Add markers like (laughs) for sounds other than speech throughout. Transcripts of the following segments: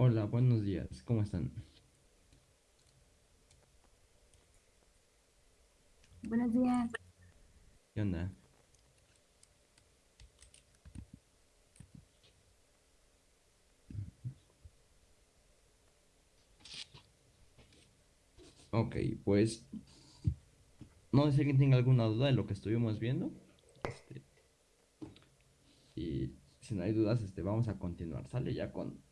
Hola, buenos días, ¿cómo están? Buenos días. ¿Qué onda? Ok, pues no sé si alguien tenga alguna duda de lo que estuvimos viendo. Este, y si no hay dudas, este, vamos a continuar. Sale ya con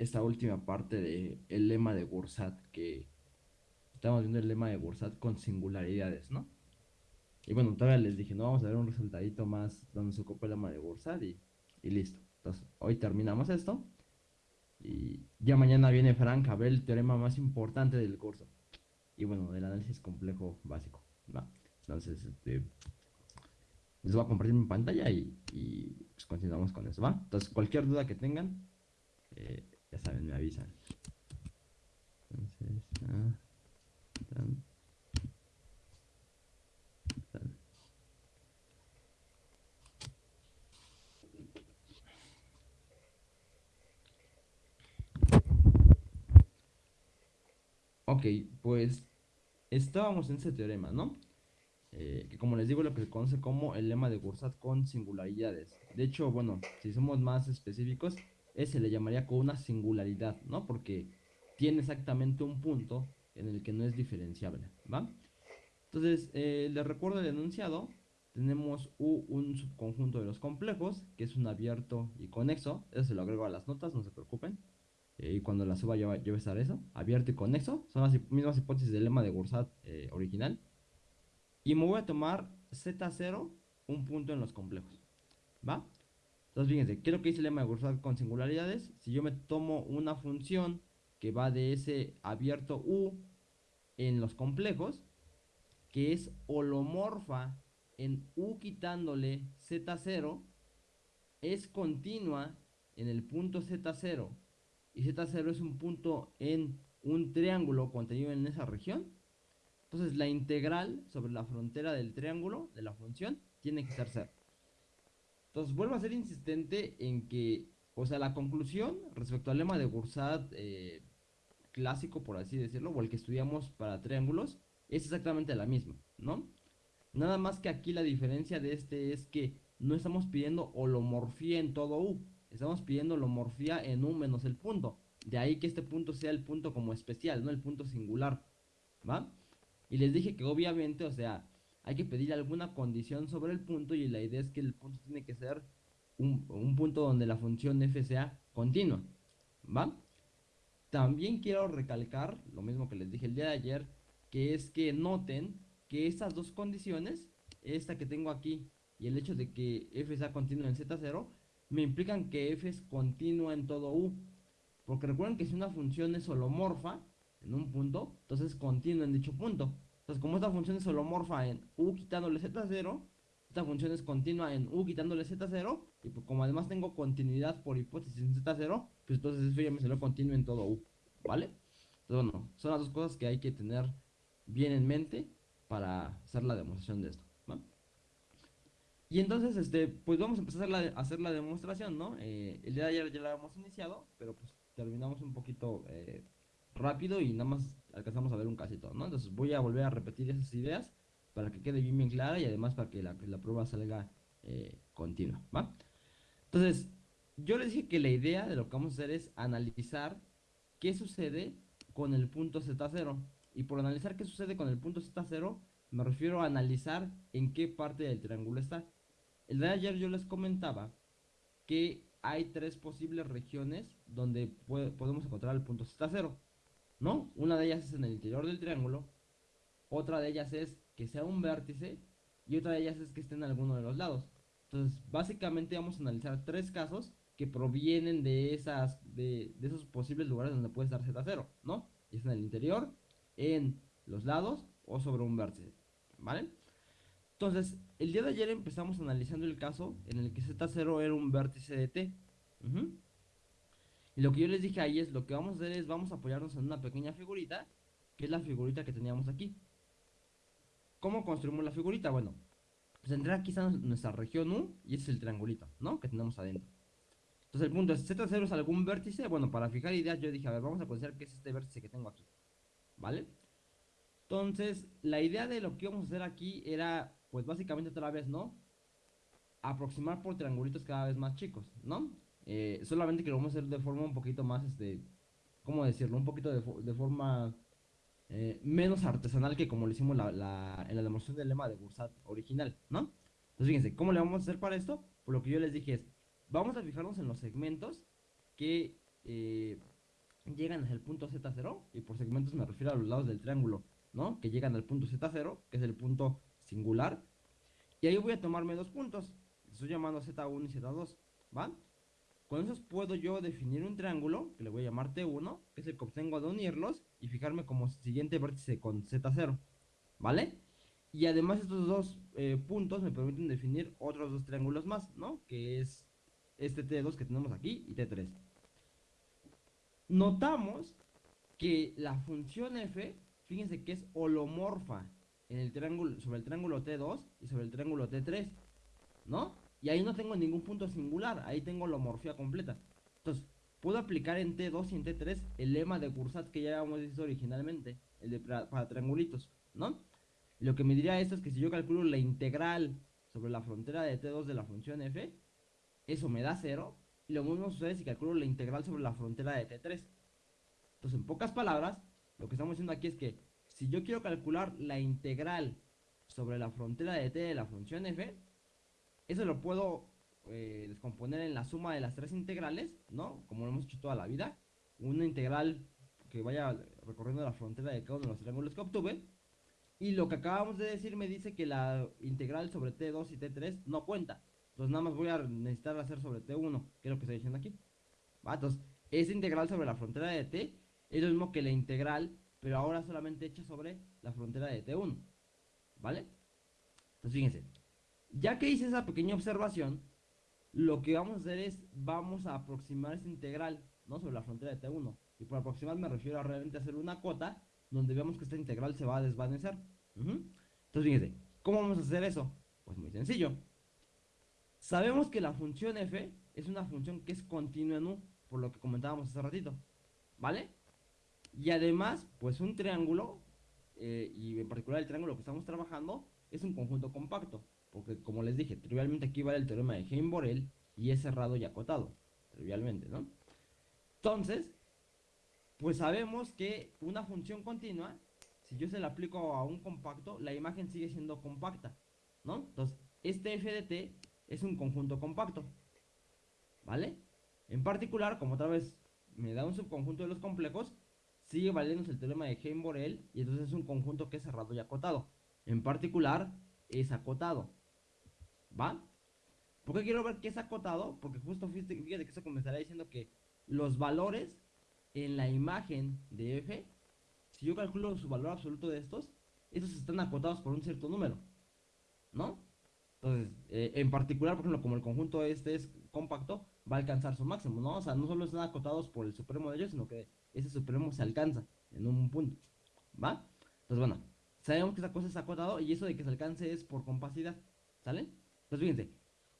esta última parte del el lema de Gursat, que estamos viendo el lema de Gursat con singularidades, ¿no? Y bueno, todavía les dije, no, vamos a ver un resultadito más donde se ocupa el lema de Gursat y, y listo. Entonces, hoy terminamos esto. Y ya mañana viene Frank a ver el teorema más importante del curso. Y bueno, del análisis complejo básico. ¿va? Entonces, este, les voy a compartir mi pantalla y, y pues continuamos con eso, ¿va? Entonces, cualquier duda que tengan, eh, ya saben, me avisan. Entonces, ah, tan, tan. Ok, pues estábamos en ese teorema, ¿no? Eh, que como les digo, lo que se conoce como el lema de Gursat con singularidades. De hecho, bueno, si somos más específicos, ese le llamaría con una singularidad, ¿no? Porque tiene exactamente un punto en el que no es diferenciable, ¿va? Entonces, eh, recuerdo el enunciado. Tenemos U, un subconjunto de los complejos, que es un abierto y conexo. Eso se lo agrego a las notas, no se preocupen. Eh, y cuando la suba ya va a estar eso, abierto y conexo. Son las mismas hipótesis del lema de Gursat eh, original. Y me voy a tomar Z0, un punto en los complejos, ¿va? Entonces, fíjense, ¿qué es lo que dice el lema de Gursat con singularidades? Si yo me tomo una función que va de ese abierto U en los complejos, que es holomorfa en U quitándole Z0, es continua en el punto Z0, y Z0 es un punto en un triángulo contenido en esa región, entonces la integral sobre la frontera del triángulo de la función tiene que ser 0. Entonces vuelvo a ser insistente en que, o sea, la conclusión respecto al lema de Gursat eh, clásico, por así decirlo, o el que estudiamos para triángulos, es exactamente la misma, ¿no? Nada más que aquí la diferencia de este es que no estamos pidiendo holomorfía en todo U, estamos pidiendo holomorfía en U menos el punto. De ahí que este punto sea el punto como especial, no el punto singular, ¿va? Y les dije que obviamente, o sea, hay que pedir alguna condición sobre el punto y la idea es que el punto tiene que ser un, un punto donde la función f sea continua, ¿va? También quiero recalcar, lo mismo que les dije el día de ayer, que es que noten que estas dos condiciones, esta que tengo aquí y el hecho de que f sea continuo en z0, me implican que f es continua en todo u. Porque recuerden que si una función es holomorfa en un punto, entonces es continua en dicho punto. Entonces, como esta función es holomorfa en u quitándole z0, esta función es continua en u quitándole z0, y pues como además tengo continuidad por hipótesis en z0, pues entonces eso ya me salió continuo en todo u, ¿vale? Entonces, bueno, son las dos cosas que hay que tener bien en mente para hacer la demostración de esto, ¿no? Y entonces, este, pues vamos a empezar a hacer la, hacer la demostración, ¿no? Eh, el día de ayer ya la hemos iniciado, pero pues terminamos un poquito eh, rápido y nada más alcanzamos a ver un casito, ¿no? Entonces voy a volver a repetir esas ideas para que quede bien bien clara y además para que la, la prueba salga eh, continua, ¿va? Entonces, yo les dije que la idea de lo que vamos a hacer es analizar qué sucede con el punto Z0. Y por analizar qué sucede con el punto Z0, me refiero a analizar en qué parte del triángulo está. El de ayer yo les comentaba que hay tres posibles regiones donde podemos encontrar el punto Z0. ¿No? Una de ellas es en el interior del triángulo, otra de ellas es que sea un vértice y otra de ellas es que esté en alguno de los lados. Entonces, básicamente vamos a analizar tres casos que provienen de, esas, de, de esos posibles lugares donde puede estar Z0, ¿no? Y es en el interior, en los lados o sobre un vértice, ¿vale? Entonces, el día de ayer empezamos analizando el caso en el que Z0 era un vértice de T. Lo que yo les dije ahí es, lo que vamos a hacer es, vamos a apoyarnos en una pequeña figurita, que es la figurita que teníamos aquí. ¿Cómo construimos la figurita? Bueno, pues entre aquí nuestra región U y ese es el triangulito, ¿no? Que tenemos adentro. Entonces el punto es, Z0 es algún vértice. Bueno, para fijar ideas yo dije, a ver, vamos a considerar que es este vértice que tengo aquí. ¿Vale? Entonces, la idea de lo que íbamos a hacer aquí era, pues básicamente otra vez, ¿no? Aproximar por triangulitos cada vez más chicos, ¿no? Eh, solamente que lo vamos a hacer de forma un poquito más, este, ¿cómo decirlo? Un poquito de, forma eh, menos artesanal que como lo hicimos en la demostración del lema de Bursat original, ¿no? Entonces, fíjense, ¿cómo le vamos a hacer para esto? Por lo que yo les dije es, vamos a fijarnos en los segmentos que eh, llegan hasta el punto Z0, y por segmentos me refiero a los lados del triángulo, ¿no? Que llegan al punto Z0, que es el punto singular, y ahí voy a tomarme dos puntos, estoy llamando Z1 y Z2, ¿va? Con esos puedo yo definir un triángulo, que le voy a llamar T1, que es el que obtengo de unirlos, y fijarme como siguiente vértice con Z0, ¿vale? Y además estos dos eh, puntos me permiten definir otros dos triángulos más, ¿no? Que es este T2 que tenemos aquí y T3. Notamos que la función f, fíjense que es holomorfa en el triángulo, sobre el triángulo T2 y sobre el triángulo T3, ¿no? Y ahí no tengo ningún punto singular, ahí tengo holomorfía completa. Entonces, puedo aplicar en T2 y en T3 el lema de Cursat que ya habíamos visto originalmente, el de para, para triangulitos, ¿no? Lo que me diría esto es que si yo calculo la integral sobre la frontera de T2 de la función f, eso me da 0. Y lo mismo sucede si calculo la integral sobre la frontera de T3. Entonces, en pocas palabras, lo que estamos diciendo aquí es que si yo quiero calcular la integral sobre la frontera de T de la función f, eso lo puedo eh, descomponer en la suma de las tres integrales, ¿no? Como lo hemos hecho toda la vida. Una integral que vaya recorriendo la frontera de cada uno de los triángulos que obtuve. Y lo que acabamos de decir me dice que la integral sobre T2 y T3 no cuenta. Entonces nada más voy a necesitar hacer sobre T1, que es lo que estoy diciendo aquí. ¿Va? Entonces, esa integral sobre la frontera de T es lo mismo que la integral, pero ahora solamente hecha sobre la frontera de T1. ¿Vale? Entonces fíjense, ya que hice esa pequeña observación, lo que vamos a hacer es, vamos a aproximar esa integral, ¿no? Sobre la frontera de T1. Y por aproximar me refiero a realmente hacer una cota donde veamos que esta integral se va a desvanecer. Entonces fíjense, ¿cómo vamos a hacer eso? Pues muy sencillo. Sabemos que la función f es una función que es continua en u, por lo que comentábamos hace ratito, ¿vale? Y además, pues un triángulo, eh, y en particular el triángulo que estamos trabajando, es un conjunto compacto, porque como les dije, trivialmente aquí vale el teorema de Heim-Borel y es cerrado y acotado, trivialmente, ¿no? Entonces, pues sabemos que una función continua si yo se la aplico a un compacto, la imagen sigue siendo compacta, ¿no? Entonces, este f de t es un conjunto compacto, ¿vale? En particular, como otra vez me da un subconjunto de los complejos, sigue valiéndose el teorema de Heim-Borel y entonces es un conjunto que es cerrado y acotado. En particular, es acotado, ¿va? ¿Por qué quiero ver que es acotado? Porque justo fíjate, que eso comenzará diciendo que los valores en la imagen de f, si yo calculo su valor absoluto de estos, estos están acotados por un cierto número, ¿no? Entonces, eh, en particular, por ejemplo, como el conjunto este es compacto, va a alcanzar su máximo, ¿no? O sea, no solo están acotados por el supremo de ellos, sino que ese supremo se alcanza en un punto, ¿va? Entonces, bueno, sabemos que esa cosa es acotado y eso de que se alcance es por compacidad, ¿sale? Entonces, fíjense,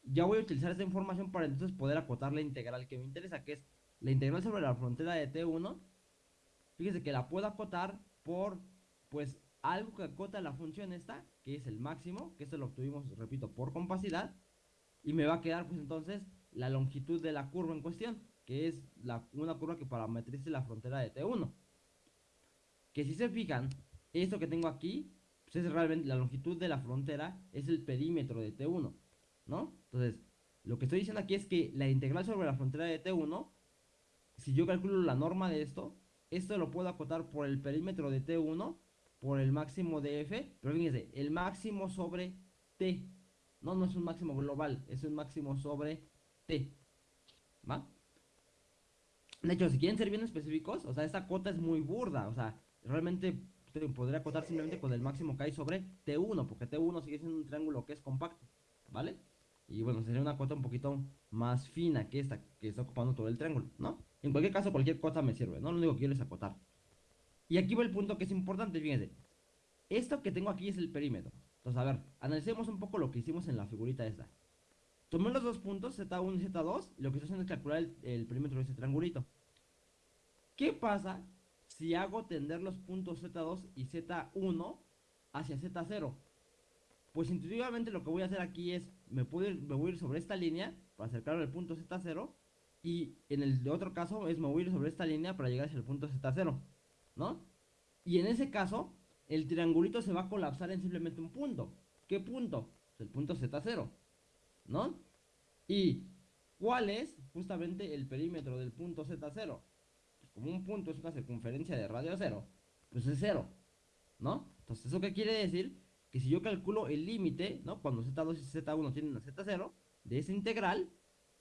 ya voy a utilizar esta información para entonces poder acotar la integral que me interesa, que es la integral sobre la frontera de T1. Fíjense que la puedo acotar por, pues, algo que acota la función esta, que es el máximo, que esto lo obtuvimos, repito, por compacidad. Y me va a quedar, pues, entonces, la longitud de la curva en cuestión, que es una curva que parametrice la frontera de T1. Que si se fijan, esto que tengo aquí, pues es realmente la longitud de la frontera, es el perímetro de T1. ¿No? Entonces, lo que estoy diciendo aquí es que la integral sobre la frontera de T1, si yo calculo la norma de esto, esto lo puedo acotar por el perímetro de T1, por el máximo de F, pero fíjense, el máximo sobre T, no, no es un máximo global, es un máximo sobre T, ¿va? De hecho, si quieren ser bien específicos, o sea, esta cota es muy burda, o sea, realmente podría acotar simplemente con el máximo que hay sobre T1, porque T1 sigue siendo un triángulo que es compacto, ¿vale? Y bueno, sería una cota un poquito más fina que esta, que está ocupando todo el triángulo, ¿no? En cualquier caso, cualquier cota me sirve, ¿no? Lo único que quiero es acotar. Y aquí va el punto que es importante, fíjense. Esto que tengo aquí es el perímetro. Entonces, a ver, analicemos un poco lo que hicimos en la figurita esta. Tomé los dos puntos, Z1 y Z2, y lo que estoy haciendo es calcular el, el perímetro de ese triangulito. ¿Qué pasa si hago tender los puntos Z2 y Z1 hacia Z0? Pues intuitivamente lo que voy a hacer aquí es, me, puedo me voy a ir sobre esta línea para acercarme al punto Z0 y en el otro caso es me voy a ir sobre esta línea para llegar hacia el punto Z0, ¿no? Y en ese caso, el triangulito se va a colapsar en simplemente un punto. ¿Qué punto? El punto Z0, ¿no? ¿Y cuál es justamente el perímetro del punto Z0? Pues como un punto es una circunferencia de radio cero, pues es cero, ¿no? Entonces, ¿eso qué quiere decir? Que si yo calculo el límite, ¿no? Cuando Z2 y Z1 tienen a Z0, de esa integral,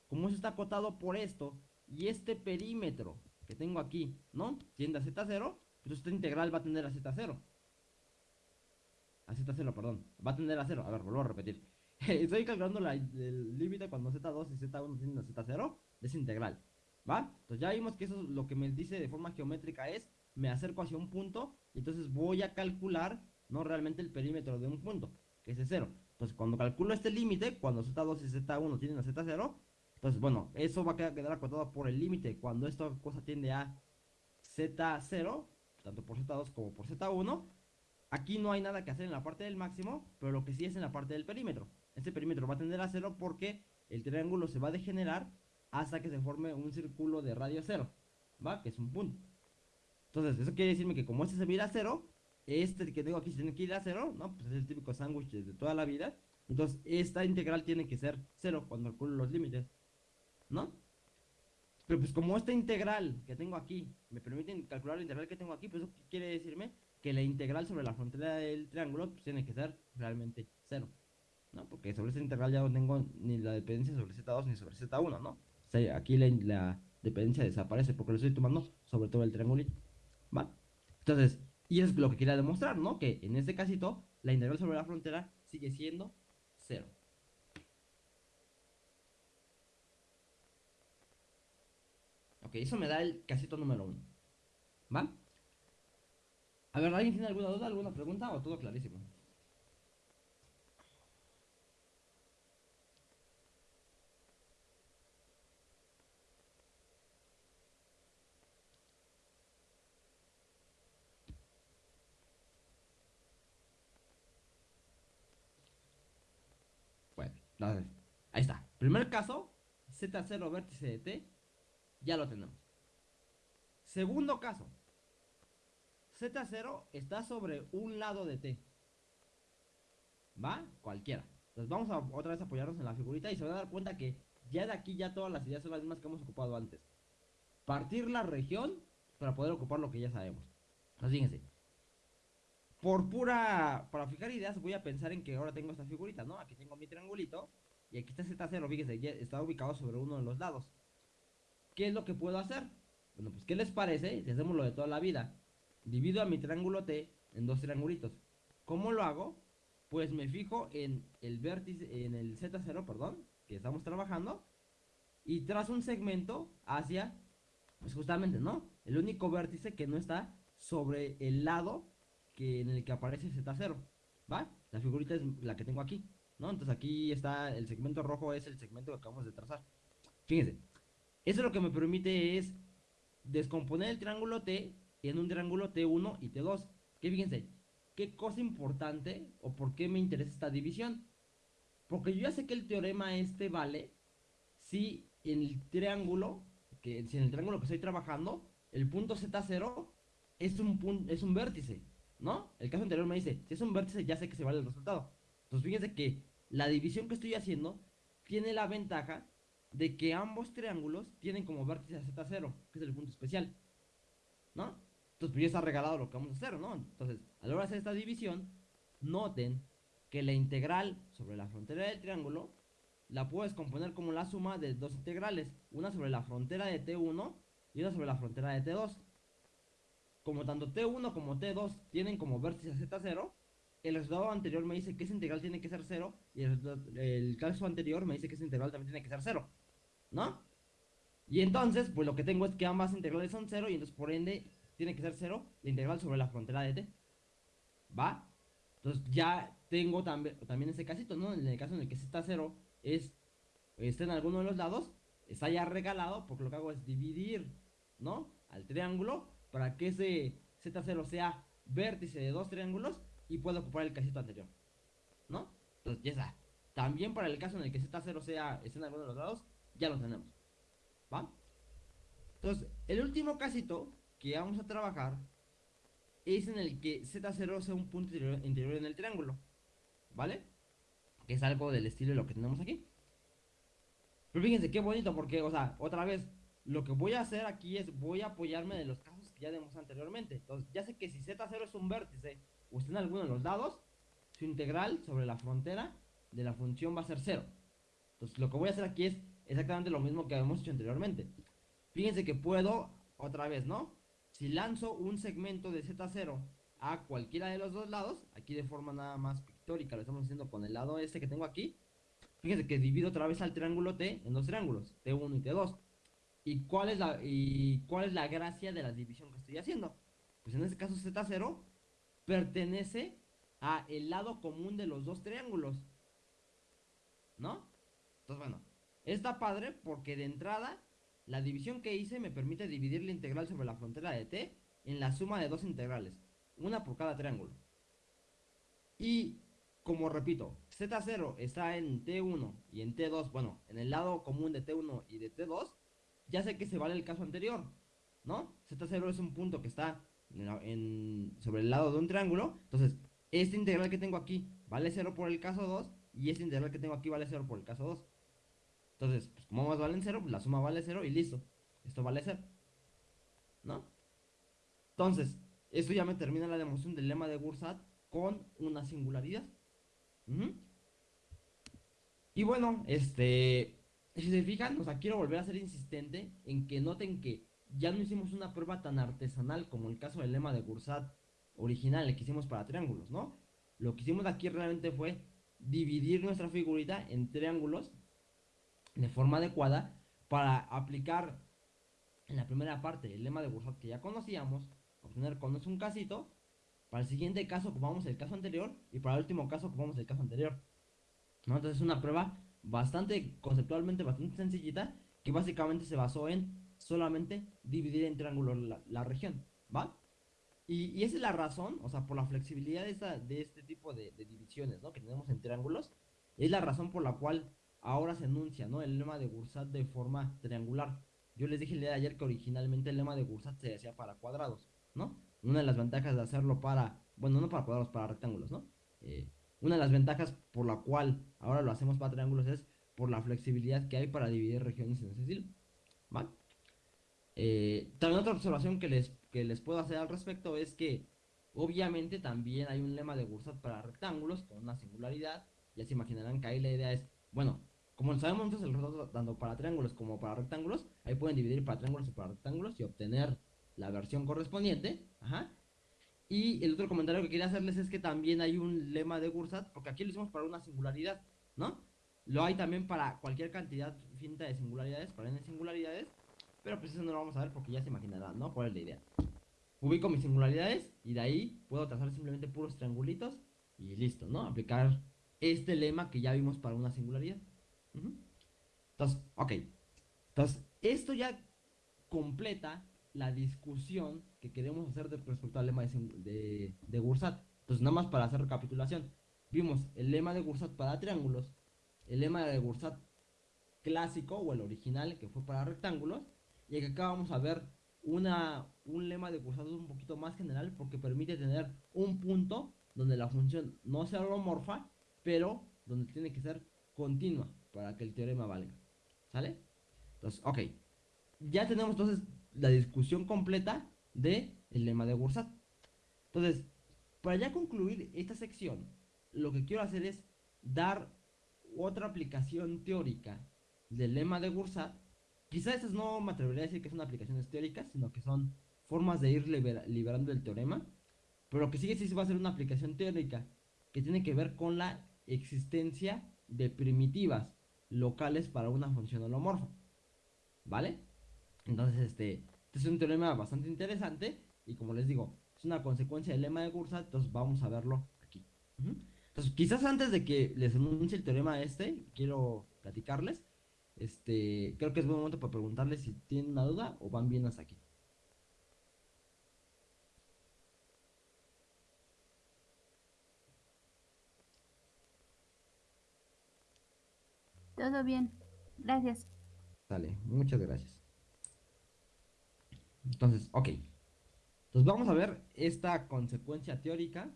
como eso está acotado por esto, y este perímetro que tengo aquí, ¿no? Tiende a Z0, pues esta integral va a tender a Z0. A Z0, perdón. Va a tender a 0. A ver, vuelvo a repetir. (laughs) Estoy calculando el límite cuando Z2 y Z1 tienden a Z0 de esa integral. ¿Va? Entonces ya vimos que eso es lo que me dice de forma geométrica es, me acerco hacia un punto, y entonces voy a calcular no realmente el perímetro de un punto, que es cero. Entonces, cuando calculo este límite, cuando Z2 y Z1 tienen a Z0, entonces, bueno, eso va a quedar, acotado por el límite. Cuando esta cosa tiende a Z0, tanto por Z2 como por Z1, aquí no hay nada que hacer en la parte del máximo, pero lo que sí es en la parte del perímetro. Este perímetro va a tender a cero porque el triángulo se va a degenerar hasta que se forme un círculo de radio cero, ¿va? Que es un punto. Entonces, eso quiere decirme que como este se mira a cero, este que tengo aquí tiene que ir a cero, ¿no? Pues es el típico sándwich de toda la vida. Entonces, esta integral tiene que ser cero cuando calculo los límites, ¿no? Pero pues como esta integral que tengo aquí me permite calcular la integral que tengo aquí, pues eso quiere decirme que la integral sobre la frontera del triángulo pues tiene que ser realmente cero, ¿no? Porque sobre esta integral ya no tengo ni la dependencia sobre Z2 ni sobre Z1, ¿no? Aquí la, la dependencia desaparece porque lo estoy tomando sobre todo el triangulito, ¿va? Entonces, y es lo que quería demostrar, ¿no? Que en este casito, la integral sobre la frontera sigue siendo cero. Ok, eso me da el casito número uno. ¿Va? A ver, ¿alguien tiene alguna duda, alguna pregunta o todo clarísimo? Ahí está. Primer caso, Z0 vértice de T, ya lo tenemos. Segundo caso, Z0 está sobre un lado de T. ¿Va? Cualquiera. Entonces vamos a otra vez apoyarnos en la figurita y se van a dar cuenta que ya de aquí ya todas las ideas son las mismas que hemos ocupado antes. Partir la región para poder ocupar lo que ya sabemos. Entonces fíjense. Por pura... Para fijar ideas voy a pensar en que ahora tengo esta figurita, ¿no? Aquí tengo mi triangulito y aquí está Z0, fíjense, ya está ubicado sobre uno de los lados. ¿Qué es lo que puedo hacer? Bueno, pues ¿qué les parece si hacemos lo de toda la vida? Divido a mi triángulo T en dos triangulitos. ¿Cómo lo hago? Pues me fijo en el vértice, en el Z0, perdón, que estamos trabajando, y trazo un segmento hacia, pues justamente, ¿no? El único vértice que no está sobre el lado en el que aparece Z0, ¿va? La figurita es la que tengo aquí, ¿no? Entonces aquí está, el segmento rojo es el segmento que acabamos de trazar. Fíjense, eso lo que me permite es descomponer el triángulo T en un triángulo T1 y T2. Que fíjense, qué cosa importante o por qué me interesa esta división. Porque yo ya sé que el teorema este vale si en el triángulo, que si en el triángulo que estoy trabajando, el punto Z0 es un, es un vértice, ¿no? El caso anterior me dice, si es un vértice ya sé que se vale el resultado. Entonces fíjense que la división que estoy haciendo tiene la ventaja de que ambos triángulos tienen como vértice Z0, que es el punto especial, ¿no? Entonces, pues ya está regalado lo que vamos a hacer, ¿no? Entonces, a la hora de hacer esta división, noten que la integral sobre la frontera del triángulo la puedes componer como la suma de dos integrales, una sobre la frontera de T1 y una sobre la frontera de T2. Como tanto T1 como T2 tienen como vértice Z0, el resultado anterior me dice que esa integral tiene que ser 0 y el, el caso anterior me dice que esa integral también tiene que ser 0. ¿no? Y entonces, pues lo que tengo es que ambas integrales son 0 y entonces por ende tiene que ser 0 la integral sobre la frontera de t. ¿Va? Entonces ya tengo también, también ese casito, ¿no? En el caso en el que z 0 es, está en alguno de los lados, está ya regalado porque lo que hago es dividir, ¿no? Al triángulo para que ese Z0 sea vértice de dos triángulos y pueda ocupar el casito anterior, ¿no? Entonces ya está. También para el caso en el que Z0 sea, esté en alguno de los lados, ya lo tenemos. ¿Va? Entonces, el último casito que vamos a trabajar es en el que Z0 sea un punto interior, en el triángulo. ¿Vale? Que es algo del estilo de lo que tenemos aquí. Pero fíjense qué bonito porque, o sea, otra vez, lo que voy a hacer aquí es voy a apoyarme de los ya vimos anteriormente. Entonces, ya sé que si Z0 es un vértice o está en alguno de los lados, su integral sobre la frontera de la función va a ser 0. Entonces, lo que voy a hacer aquí es exactamente lo mismo que habíamos hecho anteriormente. Fíjense que puedo, otra vez, ¿no? Si lanzo un segmento de Z0 a cualquiera de los dos lados, aquí de forma nada más pictórica, lo estamos haciendo con el lado este que tengo aquí. Fíjense que divido otra vez al triángulo T en dos triángulos, T1 y T2. ¿Y cuál es la, y cuál es la gracia de la división que estoy haciendo? Pues en este caso Z0 pertenece a el lado común de los dos triángulos. ¿No? Entonces, bueno, Está padre porque de entrada la división que hice me permite dividir la integral sobre la frontera de t en la suma de dos integrales, una por cada triángulo. Y como repito, z0 está en t1 y en t2, bueno, en el lado común de t1 y de t2, ya sé que se vale el caso anterior, ¿no? z0 es un punto que está sobre el lado de un triángulo, entonces esta integral que tengo aquí vale 0 por el caso 2 y esta integral que tengo aquí vale 0 por el caso 2. Entonces, pues como ambas valen 0, pues la suma vale 0 y listo. Esto vale 0. ¿No? Entonces, esto ya me termina la demostración del lema de Gursat con una singularidad. Y bueno, este, si se fijan, o sea, quiero volver a ser insistente en que noten que ya no hicimos una prueba tan artesanal como el caso del lema de Gursat original, que hicimos para triángulos, ¿no? Lo que hicimos aquí realmente fue dividir nuestra figurita en triángulos de forma adecuada para aplicar en la primera parte el lema de Bursat que ya conocíamos, obtener con es un casito, para el siguiente caso ocupamos el caso anterior y para el último caso ocupamos el caso anterior. Entonces es una prueba bastante, conceptualmente bastante sencillita, que básicamente se basó en solamente dividir en triángulos la, región, ¿va? Y, esa es la razón, o sea, por la flexibilidad de, de este tipo de, de divisiones, ¿no? Que tenemos en triángulos, es la razón por la cual ahora se enuncia, ¿no? El lema de Gursat de forma triangular. Yo les dije el día de ayer que originalmente el lema de Gursat se hacía para cuadrados, ¿no? una de las ventajas de hacerlo para, bueno, no para cuadrados, para rectángulos, ¿no? Eh, una de las ventajas por la cual ahora lo hacemos para triángulos es por la flexibilidad que hay para dividir regiones en estilo. ¿Vale? Eh, también otra observación que les, que les puedo hacer al respecto es que obviamente también hay un lema de Gursat para rectángulos con una singularidad. Ya se imaginarán que ahí la idea es, bueno, como sabemos entonces el resultado tanto para triángulos como para rectángulos, ahí pueden dividir para triángulos y para rectángulos y obtener la versión correspondiente. Ajá. Y el otro comentario que quería hacerles es que también hay un lema de Gursat, porque aquí lo hicimos para una singularidad, ¿no? Lo hay también para cualquier cantidad finita de singularidades, para n singularidades, pero pues eso no lo vamos a ver porque ya se imaginarán, ¿no? ¿Cuál es la idea? Ubico mis singularidades y de ahí puedo trazar simplemente puros triangulitos y listo, ¿no? Aplicar este lema que ya vimos para una singularidad. Entonces, ok. Entonces, esto ya completa la discusión que queremos hacer respecto al lema de, de, Gursat. Entonces, nada más para hacer recapitulación. Vimos el lema de Gursat para triángulos, el lema de Gursat clásico o el original que fue para rectángulos, y acá vamos a ver una, un lema de Gursat un poquito más general porque permite tener un punto donde la función no sea holomorfa, pero donde tiene que ser continua para que el teorema valga. ¿Sale? Entonces, ok. Ya tenemos entonces la discusión completa de el lema de Gursat. Entonces, para ya concluir esta sección, lo que quiero hacer es dar otra aplicación teórica del lema de Gursat. Quizás no me atrevería a decir que son aplicaciones teóricas, sino que son formas de ir liberando el teorema. Pero que sigue sí va a ser una aplicación teórica que tiene que ver con la existencia de primitivas locales para una función holomorfa. ¿Vale? Entonces, este, este, es un teorema bastante interesante y como les digo, es una consecuencia del lema de Gursat, entonces vamos a verlo aquí. Entonces, quizás antes de que les anuncie el teorema este, quiero platicarles, este, creo que es buen momento para preguntarles si tienen una duda o van bien hasta aquí. Todo bien, gracias. Dale, muchas gracias. Entonces, ok. Entonces vamos a ver esta consecuencia teórica,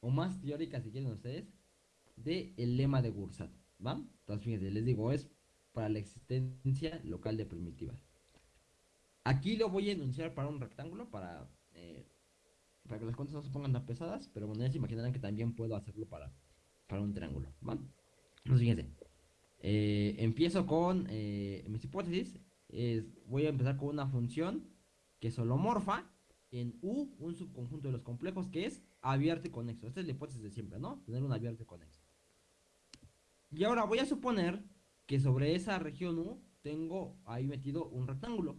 o más teórica si quieren ustedes, del el lema de Gursat. ¿Va? Entonces fíjense, les digo, es para la existencia local de primitivas. Aquí lo voy a enunciar para un rectángulo, para, eh, para que las cuentas no se pongan tan pesadas, pero bueno, ya se imaginarán que también puedo hacerlo para, para un triángulo. ¿Va? Entonces, fíjense. Eh, empiezo con eh, mis hipótesis. Voy a empezar con una función que es holomorfa en U, un subconjunto de los complejos que es abierto y conexo. Esta es la hipótesis de siempre, ¿no? Tener un abierto y conexo. Y ahora voy a suponer que sobre esa región U tengo ahí metido un rectángulo.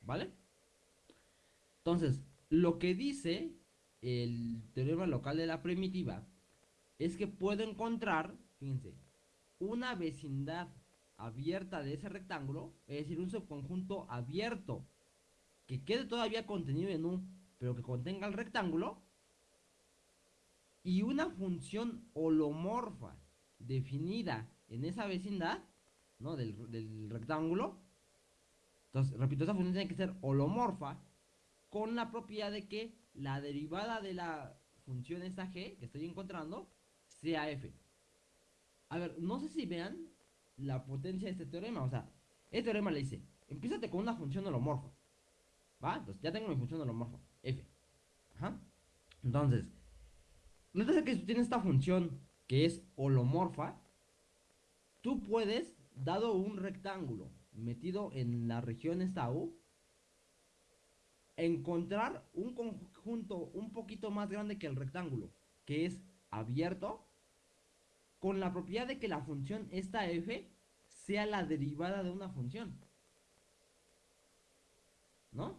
¿Vale? Entonces, lo que dice el teorema local de la primitiva es que puedo encontrar fíjense, una vecindad abierta de ese rectángulo, es decir, un subconjunto abierto que quede todavía contenido en un, pero que contenga el rectángulo, y una función holomorfa definida en esa vecindad, ¿no? Del, del rectángulo. Entonces, repito, esa función tiene que ser holomorfa con la propiedad de que la derivada de la función esta g que estoy encontrando sea f. A ver, no sé si vean la potencia de este teorema. O sea, este teorema le dice, empiezate con una función holomorfa. ¿Va? Entonces ya tengo mi función holomorfa, f. Ajá. Entonces, notas que si tienes esta función que es holomorfa, tú puedes, dado un rectángulo metido en la región esta U, encontrar un conjunto un poquito más grande que el rectángulo, que es abierto con la propiedad de que la función esta f sea la derivada de una función. ¿No?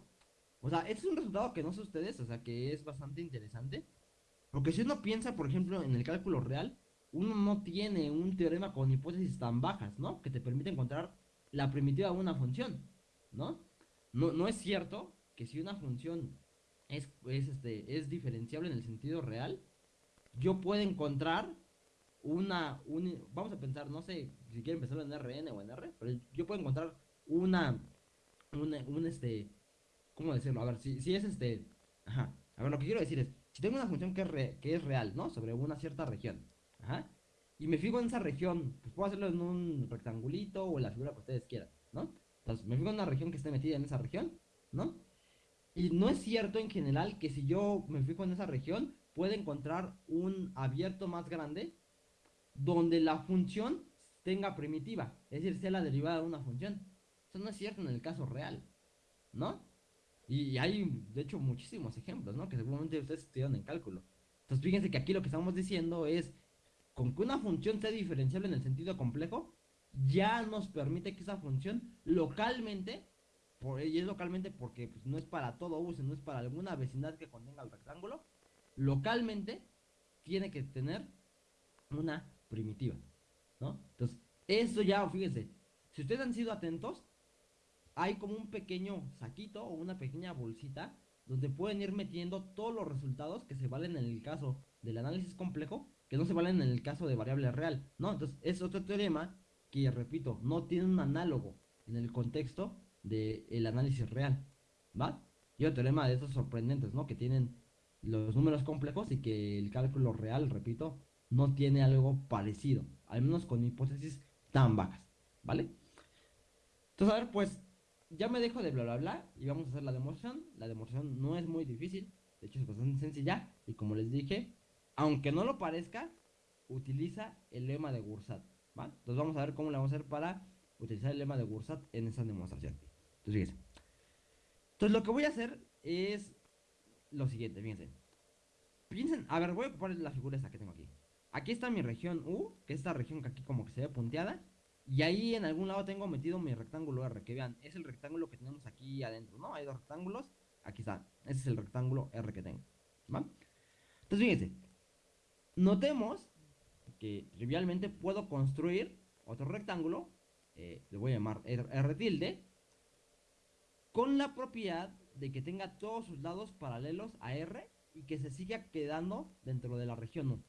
O sea, este es un resultado que no sé ustedes, o sea, que es bastante interesante. Porque si uno piensa, por ejemplo, en el cálculo real, uno no tiene un teorema con hipótesis tan bajas, ¿no? Que te permite encontrar la primitiva de una función, ¿no? No, no es cierto que si una función es, es, este, es diferenciable en el sentido real, yo puedo encontrar una, vamos a pensar, no sé si quieren empezar en RN o en R, pero yo puedo encontrar una, un, este, ¿cómo decirlo? A ver, si, si es este, ajá, a ver, lo que quiero decir es, si tengo una función que es, re- que es real, ¿no? Sobre una cierta región, ajá, y me fijo en esa región, pues puedo hacerlo en un rectangulito o en la figura que ustedes quieran, ¿no? Entonces, me fijo en una región que esté metida en esa región, ¿no? Y no es cierto en general que si yo me fijo en esa región, pueda encontrar un abierto más grande donde la función tenga primitiva, es decir, sea la derivada de una función. Eso no es cierto en el caso real, ¿no? Y, hay, de hecho, muchísimos ejemplos, ¿no? Que seguramente ustedes estudiaron en cálculo. Entonces, fíjense que aquí lo que estamos diciendo es, con que una función sea diferenciable en el sentido complejo, ya nos permite que esa función localmente, por, y es localmente porque pues, no es para todo U, sino es para alguna vecindad que contenga el rectángulo, localmente tiene que tener una primitiva, ¿no? Entonces, eso ya, fíjense, si ustedes han sido atentos, hay como un pequeño saquito o una pequeña bolsita donde pueden ir metiendo todos los resultados que se valen en el caso del análisis complejo, que no se valen en el caso de variable real, ¿no? Entonces, es otro teorema que, repito, no tiene un análogo en el contexto del análisis real, ¿va? Y otro teorema de estos sorprendentes, ¿no? Que tienen los números complejos y que el cálculo real, repito, no tiene algo parecido, al menos con hipótesis tan bajas, ¿vale? Entonces, a ver, pues ya me dejo de bla bla bla y vamos a hacer la demostración. La demostración no es muy difícil, de hecho es bastante sencilla y como les dije, aunque no lo parezca, utiliza el lema de Gursat, ¿va? Entonces vamos a ver cómo le vamos a hacer para utilizar el lema de Gursat en esa demostración. Entonces, fíjense. Entonces lo que voy a hacer es lo siguiente, fíjense. Piensen, a ver, voy a ocupar la figura esta que tengo aquí. Aquí está mi región U, que es esta región que aquí como que se ve punteada. Y ahí en algún lado tengo metido mi rectángulo R, que vean, es el rectángulo que tenemos aquí adentro, ¿no? Hay dos rectángulos, aquí está, ese es el rectángulo R que tengo, ¿va? Entonces fíjense, notemos que trivialmente puedo construir otro rectángulo, eh, le voy a llamar R, R tilde, con la propiedad de que tenga todos sus lados paralelos a R y que se siga quedando dentro de la región U.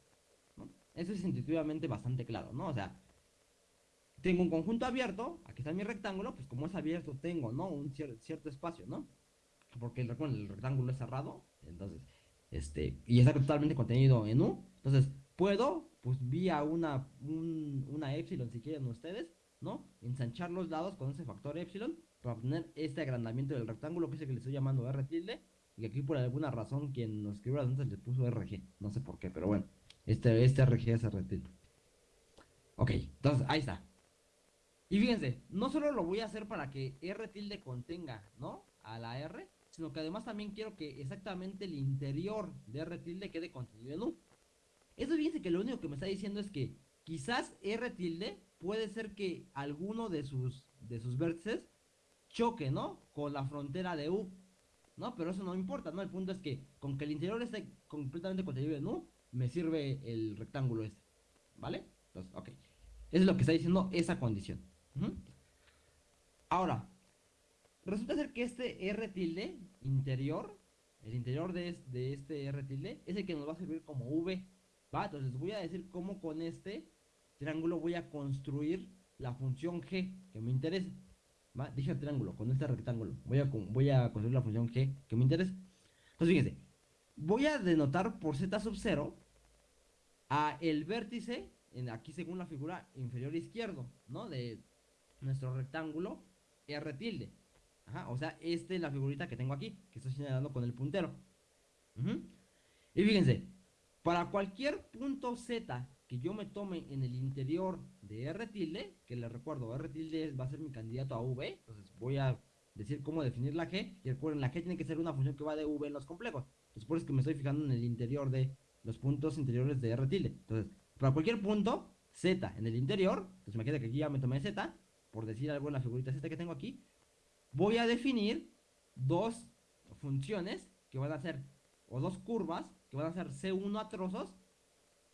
Eso es intuitivamente bastante claro, ¿no? O sea, tengo un conjunto abierto, aquí está mi rectángulo, pues como es abierto tengo, ¿no? Un cier cierto espacio, ¿no? Porque el, rectángulo es cerrado, entonces, este, y está totalmente contenido en U, entonces puedo, pues vía una, un- una epsilon si quieren ustedes, ¿no? Ensanchar los lados con ese factor epsilon para obtener este agrandamiento del rectángulo que es el que le estoy llamando R tilde, y aquí por alguna razón quien nos escribió las notas le puso RG, no sé por qué, pero bueno, este, este RG tilde. Ok, entonces ahí está. Y fíjense, no solo lo voy a hacer para que R tilde contenga, ¿no? A la R, sino que además también quiero que exactamente el interior de R tilde quede contenido en U. Eso fíjense que lo único que me está diciendo es que quizás R tilde puede ser que alguno de sus, de sus vértices choque, ¿no? Con la frontera de U, ¿no? Pero eso no importa, ¿no? El punto es que con que el interior esté completamente contenido en U, me sirve el rectángulo este, ¿vale? Entonces, ok. Eso es lo que está diciendo esa condición. Ahora, resulta ser que este R tilde interior, el interior de, es- de este R tilde, es el que nos va a servir como V. ¿Va? Entonces voy a decir cómo con este triángulo voy a construir la función G que me interesa. ¿Va? Dije triángulo, con este rectángulo. Voy a, voy a construir la función G que me interesa. Entonces fíjense, voy a denotar por Z sub 0 a el vértice, en, aquí según la figura inferior izquierdo, ¿no? De nuestro rectángulo R tilde. Ajá, o sea, esta es la figurita que tengo aquí, que estoy señalando con el puntero. Y fíjense, para cualquier punto Z que yo me tome en el interior de R tilde, que les recuerdo, R tilde va a ser mi candidato a V, entonces voy a decir cómo definir la G, y recuerden, la G tiene que ser una función que va de V en los complejos. Entonces por eso es que me estoy fijando en el interior de los puntos interiores de R tilde. Entonces, para cualquier punto Z en el interior, entonces me queda que aquí ya me tomé Z, por decir algo en la figurita Z que tengo aquí, voy a definir dos funciones que van a ser, o dos curvas que van a ser C1 a trozos,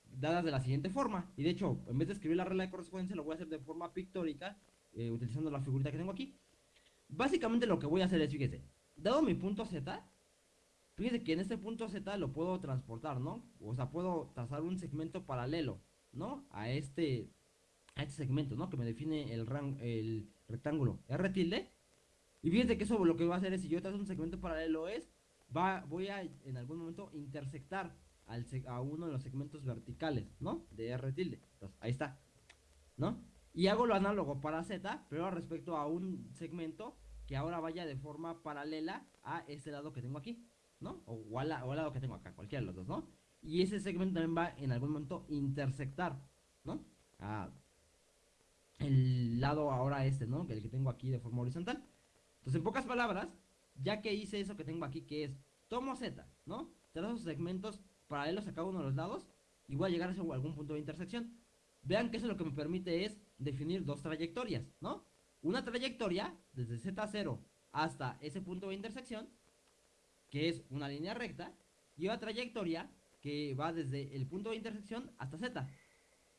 dadas de la siguiente forma. Y de hecho, en vez de escribir la regla de correspondencia, lo voy a hacer de forma pictórica, eh, utilizando la figurita que tengo aquí. Básicamente lo que voy a hacer es, fíjese, dado mi punto Z, fíjese que en este punto Z lo puedo transportar, ¿no? O sea, puedo trazar un segmento paralelo, ¿no? A este, a este segmento, ¿no? Que me define el, ran- el rectángulo R tilde. Y fíjense que eso lo que va a hacer es, si yo trazo un segmento paralelo es, va, voy a en algún momento intersectar al, a uno de los segmentos verticales, ¿no? De R tilde. Entonces, ahí está, ¿no? Y hago lo análogo para Z, pero respecto a un segmento que ahora vaya de forma paralela a ese lado que tengo aquí, ¿no? O, al, lado que tengo acá, cualquiera de los dos, ¿no? Y ese segmento también va en algún momento intersectar, ¿no? A el lado ahora este, ¿no? El que tengo aquí de forma horizontal. Entonces, en pocas palabras, ya que hice eso que tengo aquí, que es tomo Z, ¿no? Trazo segmentos paralelos a cada uno de los lados y voy a llegar a algún punto de intersección. Vean que eso lo que me permite es definir dos trayectorias, ¿no? Una trayectoria desde Z0 hasta ese punto de intersección, que es una línea recta, y otra trayectoria que va desde el punto de intersección hasta Z,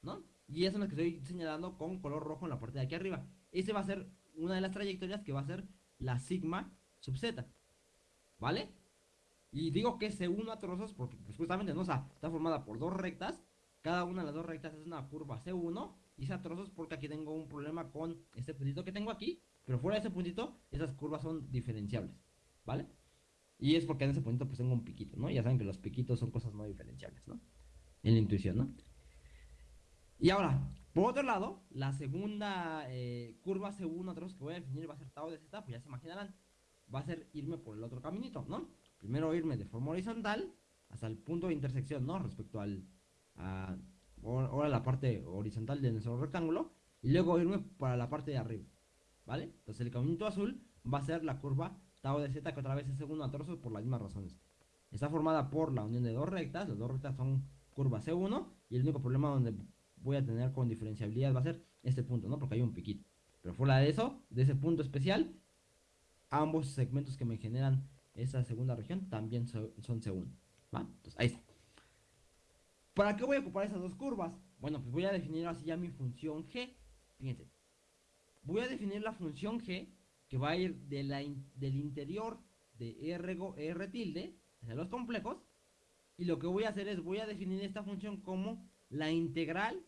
¿no? Y eso es lo que estoy señalando con color rojo en la parte de aquí arriba. Ese va a ser una de las trayectorias que va a ser la sigma sub z. ¿Vale? Y digo que se une a trozos porque pues justamente no, está formada por dos rectas. Cada una de las dos rectas es una curva C1 y se a trozos porque aquí tengo un problema con este puntito que tengo aquí. Pero fuera de ese puntito, esas curvas son diferenciables. ¿Vale? Y es porque en ese puntito pues tengo un piquito, ¿no? Ya saben que los piquitos son cosas no diferenciables, ¿no? En la intuición, ¿no? Y ahora, por otro lado, la segunda eh, curva C1 otros que voy a definir va a ser tau de z, pues ya se imaginarán, va a ser irme por el otro caminito, ¿no? Primero irme de forma horizontal hasta el punto de intersección, ¿no? Respecto al, a, ahora la parte horizontal de nuestro rectángulo, y luego irme para la parte de arriba, ¿vale? Entonces el caminito azul va a ser la curva tau de z, que otra vez es segundo a trozos por las mismas razones. Está formada por la unión de dos rectas, las dos rectas son curva C1, y el único problema donde voy a tener con diferenciabilidad va a ser este punto, ¿no? Porque hay un piquito. Pero fuera de eso, de ese punto especial, ambos segmentos que me generan esa segunda región también son, C1. ¿Va? Entonces, ahí está. ¿Para qué voy a ocupar esas dos curvas? Bueno, pues voy a definir así ya mi función g. Fíjense. Voy a definir la función g que va a ir de la del interior de R, R tilde hacia los complejos. Y lo que voy a hacer es, voy a definir esta función como la integral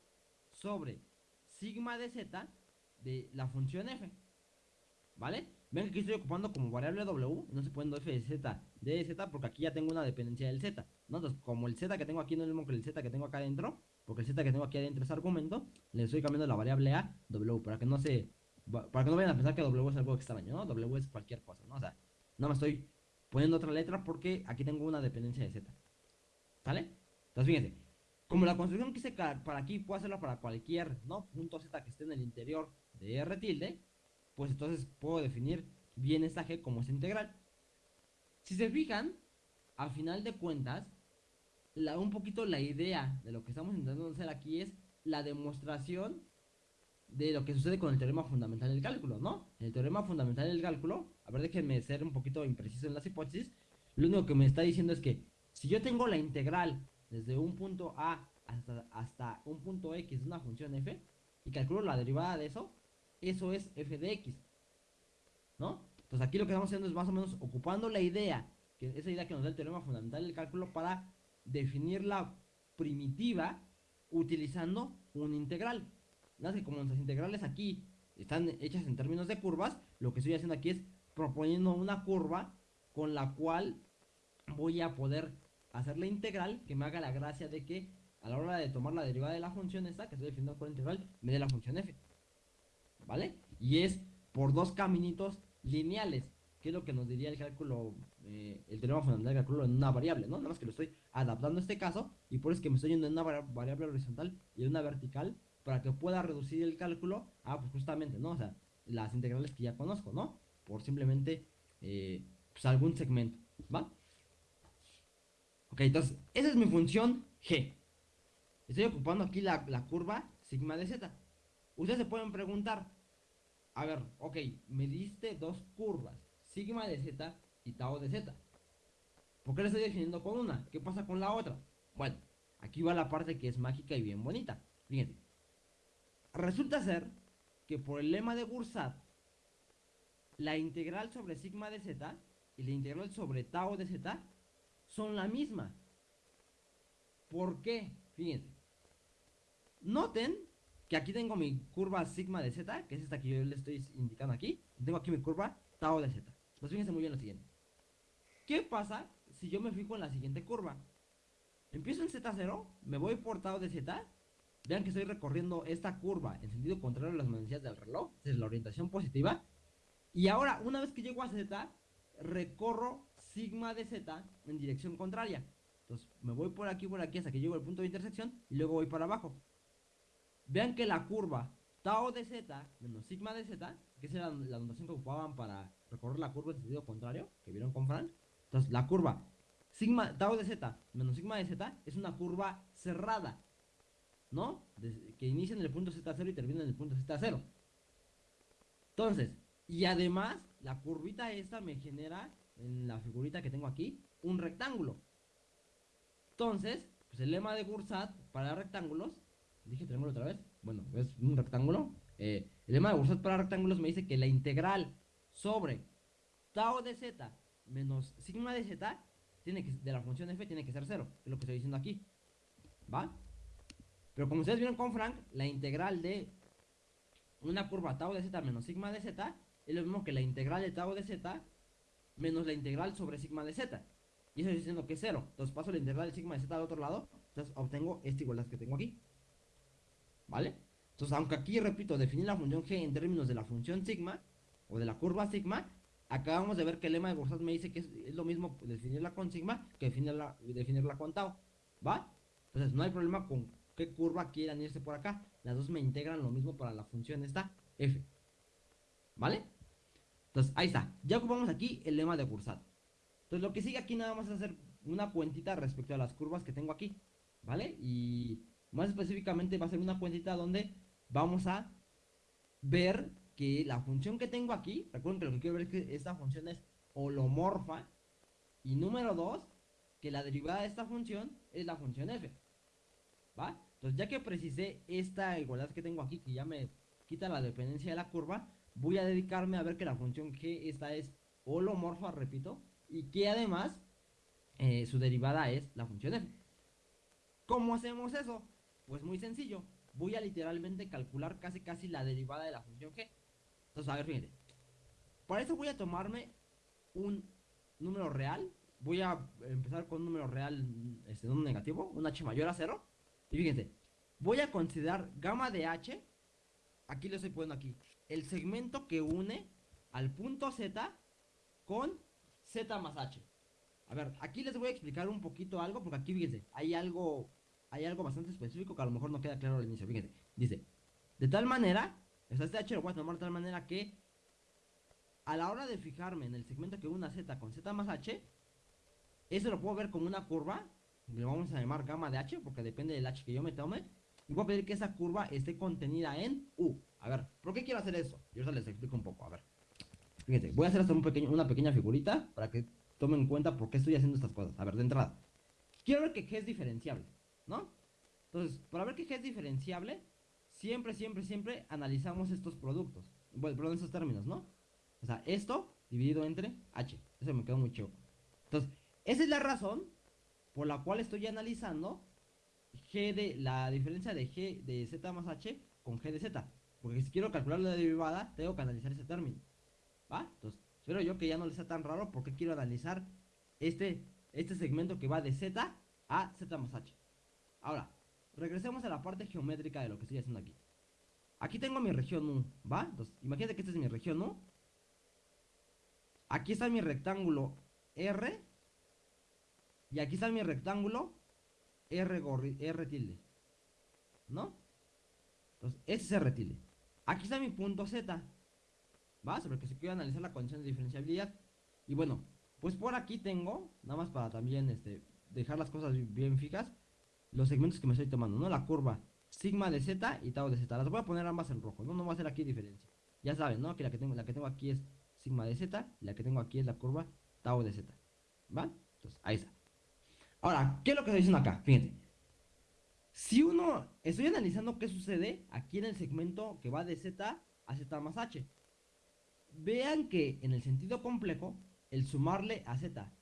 sobre sigma de z de la función f. ¿Vale? Ven que aquí estoy ocupando como variable w, no se poniendo f de z de z porque aquí ya tengo una dependencia del z. ¿no? Entonces, como el z que tengo aquí no es lo mismo que el z que tengo acá adentro, porque el z que tengo aquí adentro es argumento, le estoy cambiando la variable a w para que no se para que no vayan a pensar que w es algo extraño, ¿no? w es cualquier cosa, ¿no? O sea, no me estoy poniendo otra letra porque aquí tengo una dependencia de z. ¿Sale? Entonces, fíjense, como la construcción que hice para aquí puedo hacerla para cualquier ¿no? punto Z que esté en el interior de R tilde, pues entonces puedo definir bien esta G como esa integral. Si se fijan, a final de cuentas, un poquito la idea de lo que estamos intentando hacer aquí es la demostración de lo que sucede con el teorema fundamental del cálculo, ¿no? El teorema fundamental del cálculo, a ver, déjenme ser un poquito impreciso en las hipótesis, lo único que me está diciendo es que si yo tengo la integral desde un punto A hasta, hasta un punto X de una función f y calculo la derivada de eso, eso es f de x. ¿No? Entonces aquí lo que estamos haciendo es más o menos ocupando la idea, que esa idea que nos da el teorema fundamental del cálculo para definir la primitiva utilizando un integral. Nada que como nuestras integrales aquí están hechas en términos de curvas, lo que estoy haciendo aquí es proponiendo una curva con la cual voy a poder hacer la integral que me haga la gracia de que a la hora de tomar la derivada de la función esta, que estoy definiendo por integral, me dé la función f. ¿Vale? Y es por dos caminitos lineales, que es lo que nos diría el cálculo, eh, el teorema fundamental del cálculo en una variable, ¿no? Nada más que lo estoy adaptando a este caso, y por eso es que me estoy yendo en una variable horizontal y en una vertical, para que pueda reducir el cálculo a, pues justamente, ¿no? O sea, las integrales que ya conozco, ¿no? Por simplemente, eh, pues algún segmento, ¿va? Ok, entonces, esa es mi función g. Estoy ocupando aquí la, curva sigma de z. Ustedes se pueden preguntar, a ver, ok, me diste dos curvas, sigma de z y tau de z. ¿Por qué le estoy definiendo con una? ¿Qué pasa con la otra? Bueno, aquí va la parte que es mágica y bien bonita. Fíjense. Resulta ser que por el lema de Gursat, la integral sobre sigma de z y la integral sobre tau de z son la misma. ¿Por qué? Fíjense. Noten que aquí tengo mi curva sigma de z, que es esta que yo le estoy indicando aquí. Tengo aquí mi curva tau de z. Pues fíjense muy bien lo siguiente. ¿Qué pasa si yo me fijo en la siguiente curva? Empiezo en z0, me voy por tau de z. Vean que estoy recorriendo esta curva en sentido contrario a las manecillas del reloj. es la orientación positiva. Y ahora, una vez que llego a z, recorro sigma de z en dirección contraria. Entonces, me voy por aquí, por aquí, hasta que llego al punto de intersección y luego voy para abajo. Vean que la curva tau de z menos sigma de z, que es la, la notación que ocupaban para recorrer la curva en sentido contrario, que vieron con Frank. Entonces, la curva sigma tau de z menos sigma de z es una curva cerrada, ¿no? que inicia en el punto z0 y termina en el punto z0. Entonces, y además, la curvita esta me genera, en la figurita que tengo aquí, un rectángulo. Entonces, pues el lema de Gursat para rectángulos, dije triángulo otra vez, bueno, es un rectángulo. Eh, el lema de Gursat para rectángulos me dice que la integral sobre tau de z menos sigma de z tiene que, de la función f tiene que ser cero, que es lo que estoy diciendo aquí. ¿Va? Pero como ustedes vieron con Frank, la integral de una curva tau de z menos sigma de z es lo mismo que la integral de tau de z menos la integral sobre sigma de z. Y eso estoy diciendo que es cero. Entonces paso la integral de sigma de z al otro lado. Entonces obtengo esta igualdad que tengo aquí. ¿Vale? Entonces, aunque aquí, repito, definir la función g en términos de la función sigma o de la curva sigma, acabamos de ver que el lema de Borsat me dice que es, lo mismo definirla con sigma que definirla, definirla con tau. ¿Va? Entonces, no hay problema con qué curva quieran irse por acá. Las dos me integran lo mismo para la función esta f. ¿Vale? Entonces, ahí está. Ya ocupamos aquí el lema de Bursat. Entonces, lo que sigue aquí nada más es hacer una cuentita respecto a las curvas que tengo aquí. ¿Vale? Y más específicamente va a ser una cuentita donde vamos a ver que la función que tengo aquí, recuerden que lo que quiero ver es que esta función es holomorfa. Y número dos, que la derivada de esta función es la función f. Entonces, ya que precisé esta igualdad que tengo aquí, que ya me quita la dependencia de la curva, voy a dedicarme a ver que la función g esta es holomorfa, repito, y que además eh, su derivada es la función f. ¿Cómo hacemos eso? Pues muy sencillo. Voy a literalmente calcular casi casi la derivada de la función g. Entonces, a ver, fíjense. Para eso voy a tomarme un número real. Voy a empezar con un número real, este, no negativo, un h mayor a 0. Y fíjense, voy a considerar gamma de h. Aquí lo estoy poniendo aquí el segmento que une al punto Z con Z más H. A ver, aquí les voy a explicar un poquito algo, porque aquí fíjense, hay algo, hay algo bastante específico que a lo mejor no queda claro al inicio. Fíjense, dice, de tal manera, o sea, este H lo voy a tomar de tal manera que a la hora de fijarme en el segmento que une a Z con Z más H, eso lo puedo ver como una curva, le vamos a llamar gamma de H, porque depende del H que yo me tome, y voy a pedir que esa curva esté contenida en U. A ver, ¿por qué quiero hacer eso? Yo se les explico un poco, a ver. Fíjense, voy a hacer hasta un pequeño, una pequeña figurita para que tomen en cuenta por qué estoy haciendo estas cosas. A ver, de entrada. Quiero ver que G es diferenciable, ¿no? Entonces, para ver que G es diferenciable, siempre, siempre, siempre analizamos estos productos. Bueno, perdón, estos términos, ¿no? O sea, esto dividido entre H. Eso me quedó muy chido. Entonces, esa es la razón por la cual estoy analizando G de la diferencia de G de Z más H con G de Z. Porque si quiero calcular la derivada, tengo que analizar ese término. ¿Va? Entonces, espero yo que ya no les sea tan raro porque quiero analizar este, este segmento que va de Z a Z más H. Ahora, regresemos a la parte geométrica de lo que estoy haciendo aquí. Aquí tengo mi región U, ¿va? Entonces, imagínate que esta es mi región U. Aquí está mi rectángulo R. Y aquí está mi rectángulo R, R tilde. ¿No? Entonces, ese es R tilde. Aquí está mi punto Z. ¿Va? Sobre el que se quiere analizar la condición de diferenciabilidad. Y bueno, pues por aquí tengo, nada más para también este, dejar las cosas bien fijas, los segmentos que me estoy tomando, ¿no? La curva sigma de Z y tau de Z. Las voy a poner ambas en rojo, ¿no? No voy a hacer aquí diferencia. Ya saben, ¿no? Que la que tengo, la que tengo aquí es sigma de Z y la que tengo aquí es la curva tau de Z. ¿Va? Entonces, ahí está. Ahora, ¿qué es lo que estoy diciendo acá? Fíjense. Si uno, estoy analizando qué sucede aquí en el segmento que va de Z a Z más H. Vean que en el sentido complejo, el sumarle a Z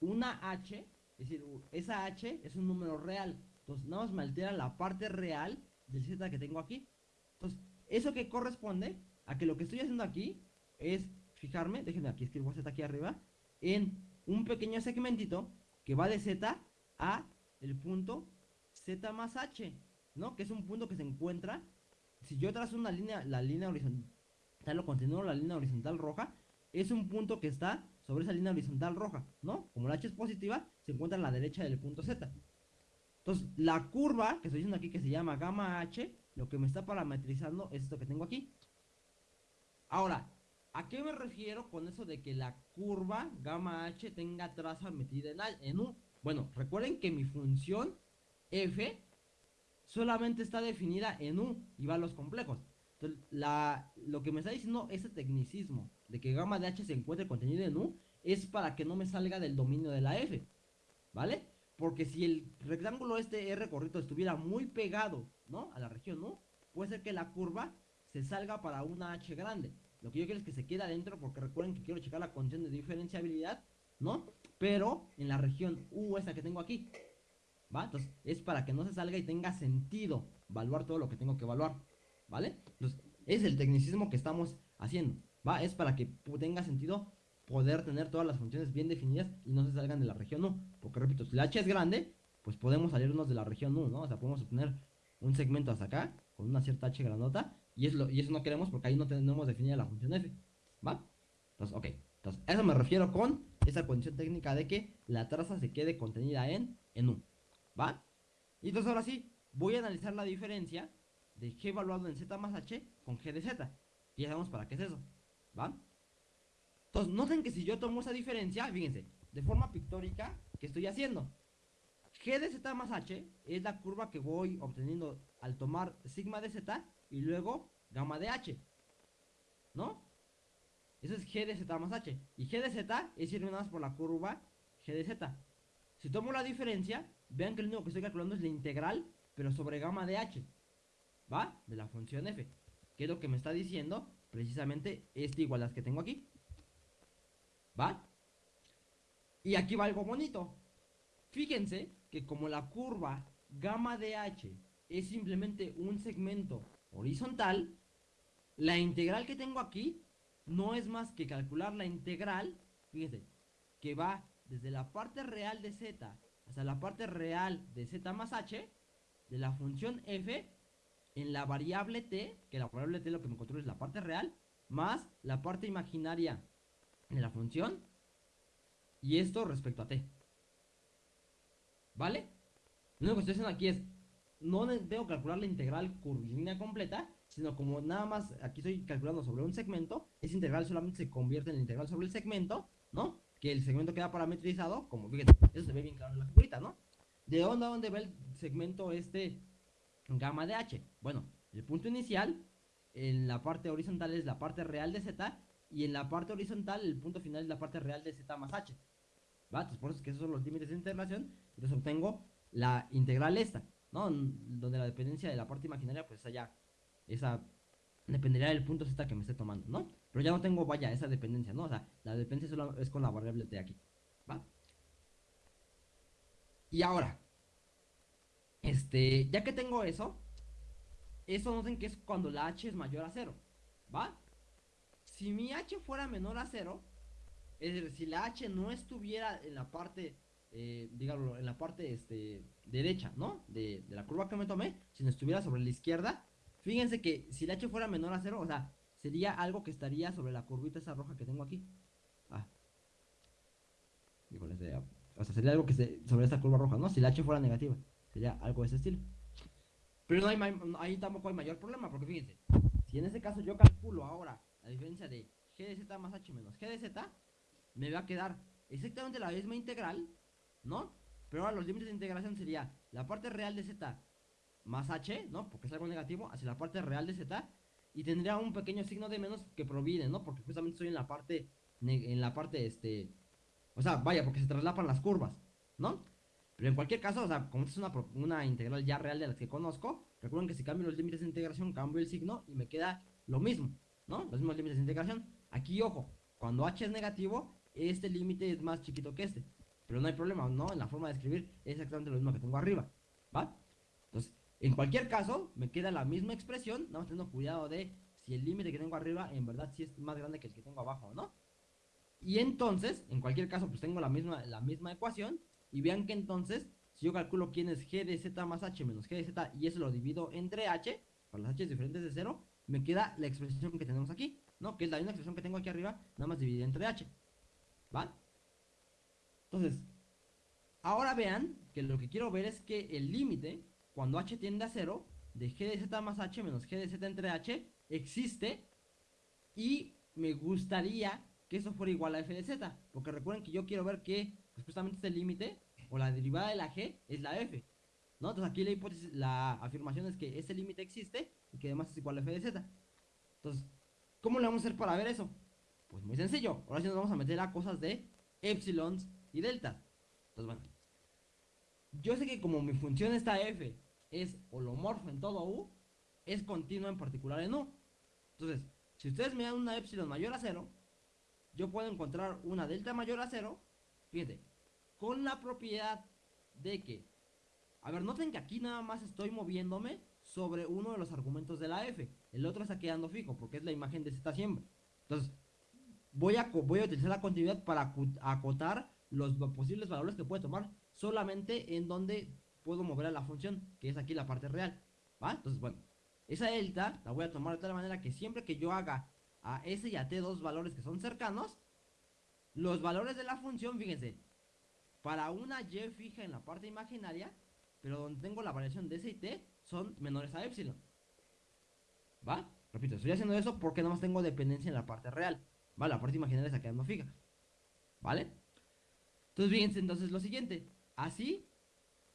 una H, es decir, esa H es un número real. Entonces, nada más me altera la parte real del Z que tengo aquí. Entonces, eso que corresponde a que lo que estoy haciendo aquí es fijarme, déjenme aquí escribo Z aquí arriba, en un pequeño segmentito que va de Z a el punto Z más H, ¿no? Que es un punto que se encuentra, si yo trazo una línea, la línea horizontal o continúo la línea horizontal roja, es un punto que está sobre esa línea horizontal roja, ¿no? Como la H es positiva, se encuentra a la derecha del punto Z. Entonces, la curva que estoy diciendo aquí que se llama gamma H, lo que me está parametrizando es esto que tengo aquí. Ahora, ¿a qué me refiero con eso de que la curva gamma H tenga traza metida en, U? Bueno, recuerden que mi función f solamente está definida en U y va a los complejos. Entonces, lo que me está diciendo ese tecnicismo de que gamma de h se encuentre contenido en U es para que no me salga del dominio de la f. ¿Vale? Porque si el rectángulo este R correcto estuviera muy pegado, ¿no? A la región U, puede ser que la curva se salga para una H grande. Lo que yo quiero es que se quede adentro porque recuerden que quiero checar la condición de diferenciabilidad, ¿no? Pero en la región U esta que tengo aquí, ¿va? Entonces es para que no se salga y tenga sentido evaluar todo lo que tengo que evaluar, ¿vale? Entonces es el tecnicismo que estamos haciendo, ¿va? Es para que tenga sentido poder tener todas las funciones bien definidas y no se salgan de la región U. Porque repito, si la H es grande, pues podemos salirnos de la región U, ¿no? O sea, podemos obtener un segmento hasta acá con una cierta H grandota y, eso no queremos porque ahí no tenemos definida la función F, ¿va? Entonces, ok. Entonces, eso me refiero con esa condición técnica de que la traza se quede contenida en, en U, ¿va? Y entonces ahora sí, voy a analizar la diferencia de G evaluado en Z más H con G de Z. Y ya sabemos para qué es eso, ¿va? Entonces, noten que si yo tomo esa diferencia, fíjense, de forma pictórica, ¿qué estoy haciendo? G de Z más H es la curva que voy obteniendo al tomar sigma de Z y luego gamma de H. ¿No? Eso es G de Z más H. Y G de Z es ir más por la curva G de Z. Si tomo la diferencia, vean que lo único que estoy calculando es la integral, pero sobre gamma de H. ¿Va? De la función f. Que es lo que me está diciendo precisamente esta igualdad que tengo aquí. ¿Va? Y aquí va algo bonito. Fíjense que como la curva gamma de h es simplemente un segmento horizontal, la integral que tengo aquí no es más que calcular la integral, fíjense, que va desde la parte real de z hasta la parte real de z más h de la función f en la variable t, que la variable t lo que me controla es la parte real, más la parte imaginaria de la función y esto respecto a t. ¿Vale? Lo único que estoy haciendo aquí es, no debo calcular la integral curvilínea completa, sino como nada más aquí estoy calculando sobre un segmento, esa integral solamente se convierte en la integral sobre el segmento, ¿no? Que el segmento queda parametrizado, como fíjense, eso se ve bien claro en la figurita, ¿no? ¿De dónde a dónde va el segmento este gamma de h? Bueno, el punto inicial en la parte horizontal es la parte real de z y en la parte horizontal el punto final es la parte real de z más h. ¿Va? Entonces por eso es que esos son los límites de integración. Entonces obtengo la integral esta, ¿no? Donde la dependencia de la parte imaginaria pues allá, esa dependería del punto z que me esté tomando, ¿no? Pero ya no tengo, vaya, esa dependencia, ¿no? O sea, la dependencia solo es con la variable de aquí, ¿va? Y ahora, este, ya que tengo eso, eso noten que es cuando la h es mayor a cero, ¿va? Si mi h fuera menor a cero, es decir, si la h no estuviera en la parte, eh, dígalo, en la parte este, derecha, ¿no? De, de, la curva que me tomé, si no estuviera sobre la izquierda, fíjense que si la h fuera menor a cero, o sea, sería algo que estaría sobre la curvita esa roja que tengo aquí. Ah. Híjole, sería, o sea, sería algo que se, sobre esta curva roja, ¿no? Si la h fuera negativa, sería algo de ese estilo. Pero no hay, ahí tampoco hay mayor problema, porque fíjense, si en ese caso yo calculo ahora la diferencia de g de z más h menos g de z, me va a quedar exactamente la misma integral, ¿no? Pero ahora los límites de integración sería la parte real de z más h, ¿no? Porque es algo negativo, hacia la parte real de z, y tendría un pequeño signo de menos que proviene, ¿no? Porque justamente estoy en la parte, en la parte, este, o sea, vaya, porque se traslapan las curvas, ¿no? Pero en cualquier caso, o sea, como es una, una integral ya real de las que conozco, recuerden que si cambio los límites de integración, cambio el signo y me queda lo mismo, ¿no? Los mismos límites de integración. Aquí, ojo, cuando h es negativo, este límite es más chiquito que este. Pero no hay problema, ¿no? En la forma de escribir es exactamente lo mismo que tengo arriba, ¿va? Entonces, En cualquier caso, me queda la misma expresión, nada más teniendo cuidado de si el límite que tengo arriba en verdad sí es más grande que el que tengo abajo, ¿no? Y entonces, en cualquier caso, pues tengo la misma, la misma ecuación. Y vean que entonces, si yo calculo quién es g de z más h menos g de z y eso lo divido entre h, para las h diferentes de 0, me queda la expresión que tenemos aquí, ¿no? Que es la misma expresión que tengo aquí arriba, nada más dividida entre h. ¿Va? Entonces, ahora vean que lo que quiero ver es que el límite, cuando h tiende a 0, de g de z más h menos g de z entre h, existe y me gustaría que eso fuera igual a f de z, porque recuerden que yo quiero ver que pues, justamente este límite o la derivada de la g es la f. Entonces aquí la hipótesis, la afirmación es que ese límite existe y que además es igual a f de z. Entonces, ¿cómo le vamos a hacer para ver eso? Pues muy sencillo, ahora sí nos vamos a meter a cosas de epsilons y deltas. Entonces, bueno, yo sé que como mi función esta f es holomorfo en todo u, es continua en particular en u. Entonces, si ustedes me dan una epsilon mayor a 0, yo puedo encontrar una delta mayor a 0, fíjense, con la propiedad de que, a ver, noten que aquí nada más estoy moviéndome sobre uno de los argumentos de la f, el otro está quedando fijo porque es la imagen de z siempre. Entonces, voy a, voy a utilizar la continuidad para acotar los posibles valores que puede tomar solamente en donde puedo mover a la función, que es aquí la parte real. ¿Va? Entonces, bueno, esa delta la voy a tomar de tal manera que siempre que yo haga a S y a T dos valores que son cercanos, los valores de la función, fíjense, para una Y fija en la parte imaginaria, pero donde tengo la variación de S y T, son menores a epsilon. ¿Va? Repito, estoy haciendo eso porque no más tengo dependencia en la parte real. ¿Va? La parte imaginaria está quedando fija. ¿Vale? Entonces, fíjense entonces lo siguiente. Así,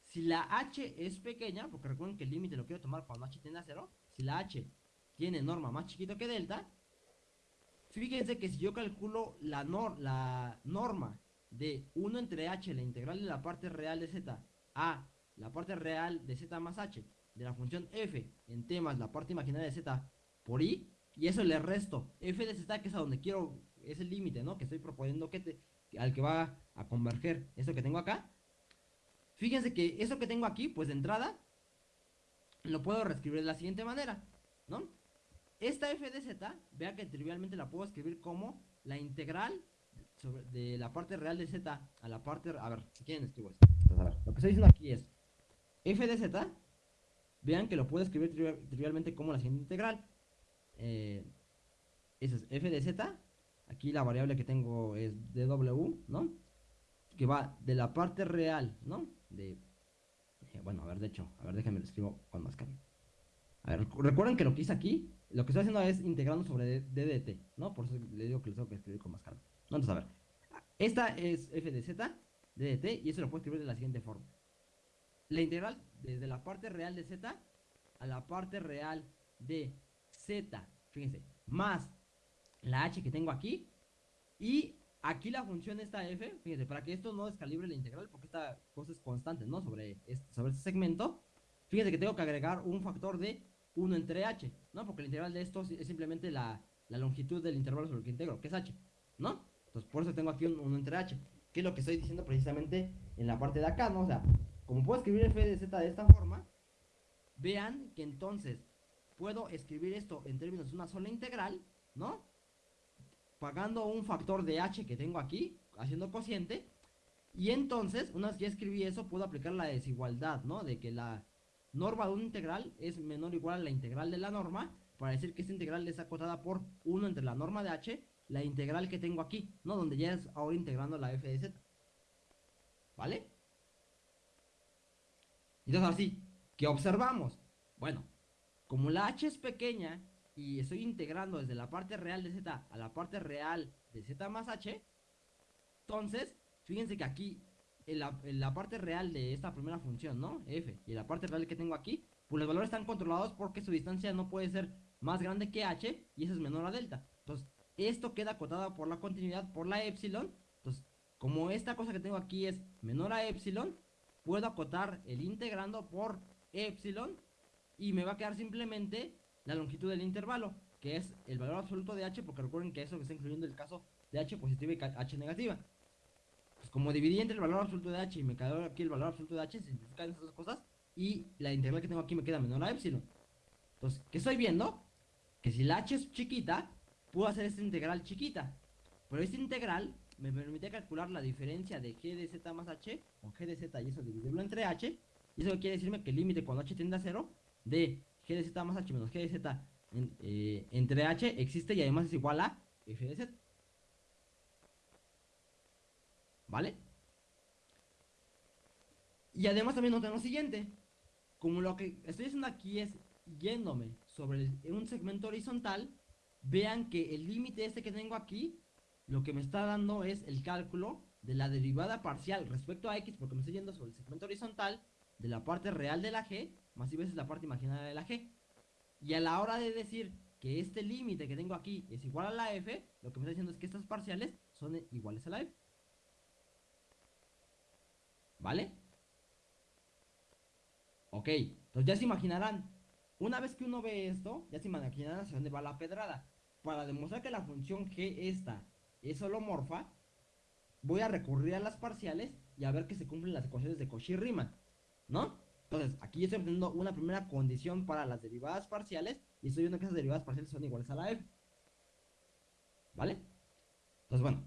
si la h es pequeña, porque recuerden que el límite lo quiero tomar cuando h tiende a 0, si la h tiene norma más chiquito que delta, Fíjense que si yo calculo la, la norma de 1 entre h, la integral de la parte real de z, a la parte real de z más h, de la función f en t más la parte imaginaria de z por i, y eso le resto f de z, que es a donde quiero, es el límite, ¿no? Que estoy proponiendo que te, al que va a converger eso que tengo acá. Fíjense que eso que tengo aquí, pues de entrada, lo puedo reescribir de la siguiente manera, ¿no? Esta f de z, vea que trivialmente la puedo escribir como la integral de la parte real de z a la parte... A ver, quieren escribo esto. lo que estoy diciendo aquí es f de z, vean que lo puedo escribir trivialmente como la siguiente integral. Eh, esa es f de z, aquí la variable que tengo es dw, ¿no? Que va de la parte real, ¿no? De... Bueno, a ver, de hecho, a ver, déjenme lo escribo con más calma. A ver, recuerden que lo que hice aquí lo que estoy haciendo es integrando sobre DDT, ¿no? Por eso le digo que les tengo que escribir con más calma. Entonces, a ver. Esta es f de z, DDT, y eso lo puedo escribir de la siguiente forma. La integral desde la parte real de z a la parte real de z, fíjense, más la h que tengo aquí, y aquí la función esta f, fíjense, para que esto no descalibre la integral, porque esta cosa es constante, ¿no? Sobre este, sobre este segmento, fíjense que tengo que agregar un factor de 1 entre h, ¿no? Porque el integral de esto es simplemente la, longitud del intervalo sobre el que integro, que es h, ¿no? Entonces por eso tengo aquí un 1 entre h, que es lo que estoy diciendo precisamente en la parte de acá, ¿no? O sea, como puedo escribir f de z de esta forma, vean que entonces puedo escribir esto en términos de una sola integral, ¿no? Pagando un factor de h que tengo aquí, haciendo cociente, y entonces, una vez que escribí eso, puedo aplicar la desigualdad, ¿no? De que la norma de una integral es menor o igual a la integral de la norma, para decir que esta integral es acotada por 1 entre la norma de h, la integral que tengo aquí, ¿no? Donde ya es ahora integrando la f de z. ¿Vale? Entonces así, ¿qué observamos? Bueno, como la h es pequeña y estoy integrando desde la parte real de z a la parte real de z más h, entonces, fíjense que aquí en la, parte real de esta primera función, ¿no? F, y la parte real que tengo aquí, pues los valores están controlados porque su distancia no puede ser más grande que h y eso es menor a delta. Entonces, esto queda acotado por la continuidad, por la epsilon. Entonces, como esta cosa que tengo aquí es menor a epsilon, puedo acotar el integrando por epsilon y me va a quedar simplemente la longitud del intervalo, que es el valor absoluto de h, porque recuerden que eso que está incluyendo el caso de h positiva y h negativa. Pues como dividí entre el valor absoluto de h y me quedó aquí el valor absoluto de h, simplifican esas dos cosas. y la integral que tengo aquí me queda menor a epsilon. Entonces, ¿qué estoy viendo? Que si la h es chiquita, puedo hacer esta integral chiquita. Pero esta integral me permite calcular la diferencia de g de z más h con g de z y eso dividirlo entre h. Y eso quiere decirme que el límite cuando h tiende a 0 de g de z más h menos g de z eh, entre h existe y además es igual a f de z. ¿Vale? Y además también notamos lo siguiente. Como lo que estoy haciendo aquí es yéndome sobre un segmento horizontal, vean que el límite este que tengo aquí, lo que me está dando es el cálculo de la derivada parcial respecto a x, porque me estoy yendo sobre el segmento horizontal de la parte real de la g, más y veces la parte imaginaria de la g. Y a la hora de decir que este límite que tengo aquí es igual a la f, lo que me está diciendo es que estas parciales son iguales a la f. ¿Vale? Ok, entonces ya se imaginarán, una vez que uno ve esto, ya se imaginarán hacia dónde va la pedrada. Para demostrar que la función g esta es holomorfa, voy a recurrir a las parciales y a ver que se cumplen las ecuaciones de Cauchy-Riemann, ¿no? Entonces, aquí estoy obteniendo una primera condición para las derivadas parciales y estoy viendo que esas derivadas parciales son iguales a la f. ¿Vale? Entonces, bueno,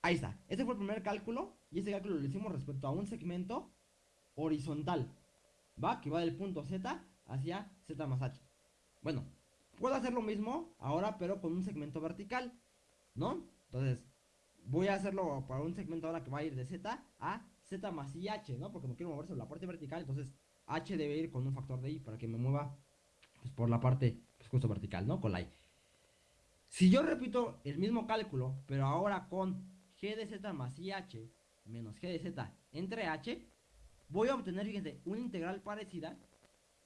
ahí está. Este fue el primer cálculo y este cálculo lo hicimos respecto a un segmento horizontal. ¿Va? Que va del punto Z hacia Z más H. Bueno, puedo hacer lo mismo ahora, pero con un segmento vertical, ¿no? Entonces, voy a hacerlo para un segmento ahora que va a ir de Z a Z más IH, ¿no? Porque me quiero mover sobre la parte vertical, entonces H debe ir con un factor de I para que me mueva pues, por la parte pues, justo vertical, ¿no? Con la I. Si yo repito el mismo cálculo, pero ahora con G de Z más IH menos G de Z entre H, voy a obtener, fíjense, una integral parecida,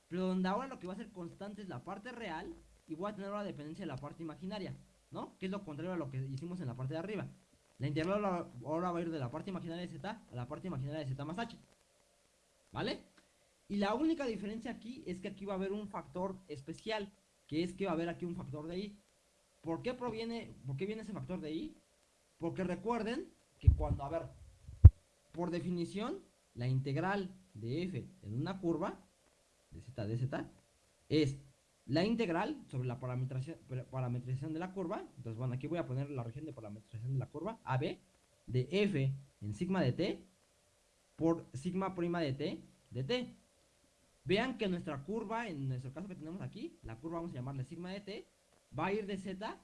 pero donde ahora lo que va a ser constante es la parte real y voy a tener la dependencia de la parte imaginaria, ¿no? Que es lo contrario a lo que hicimos en la parte de arriba. La integral ahora va a ir de la parte imaginaria de z a la parte imaginaria de z más h. ¿Vale? Y la única diferencia aquí es que aquí va a haber un factor especial, que es que va a haber aquí un factor de i. ¿Por qué proviene, por qué viene ese factor de i? Porque recuerden que cuando, a ver, por definición, la integral de f en una curva, de z de z, es la integral sobre la parametrización, de la curva. Entonces, bueno, aquí voy a poner la región de parametrización de la curva, AB, de f en sigma de t por sigma prima de t de t. Vean que nuestra curva, en nuestro caso que tenemos aquí, la curva vamos a llamarle sigma de t, va a ir de z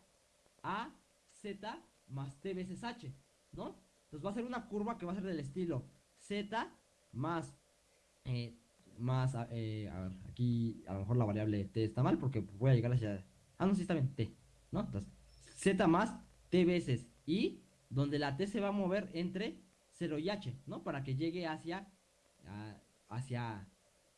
a z más t veces h, ¿no? Entonces va a ser una curva que va a ser del estilo z más eh, más, eh, a ver, aquí a lo mejor la variable t está mal porque voy a llegar hacia, ah, no, sí está bien, t, ¿no? Entonces, z más t veces y, donde la t se va a mover entre 0 y h, ¿no? Para que llegue hacia, hacia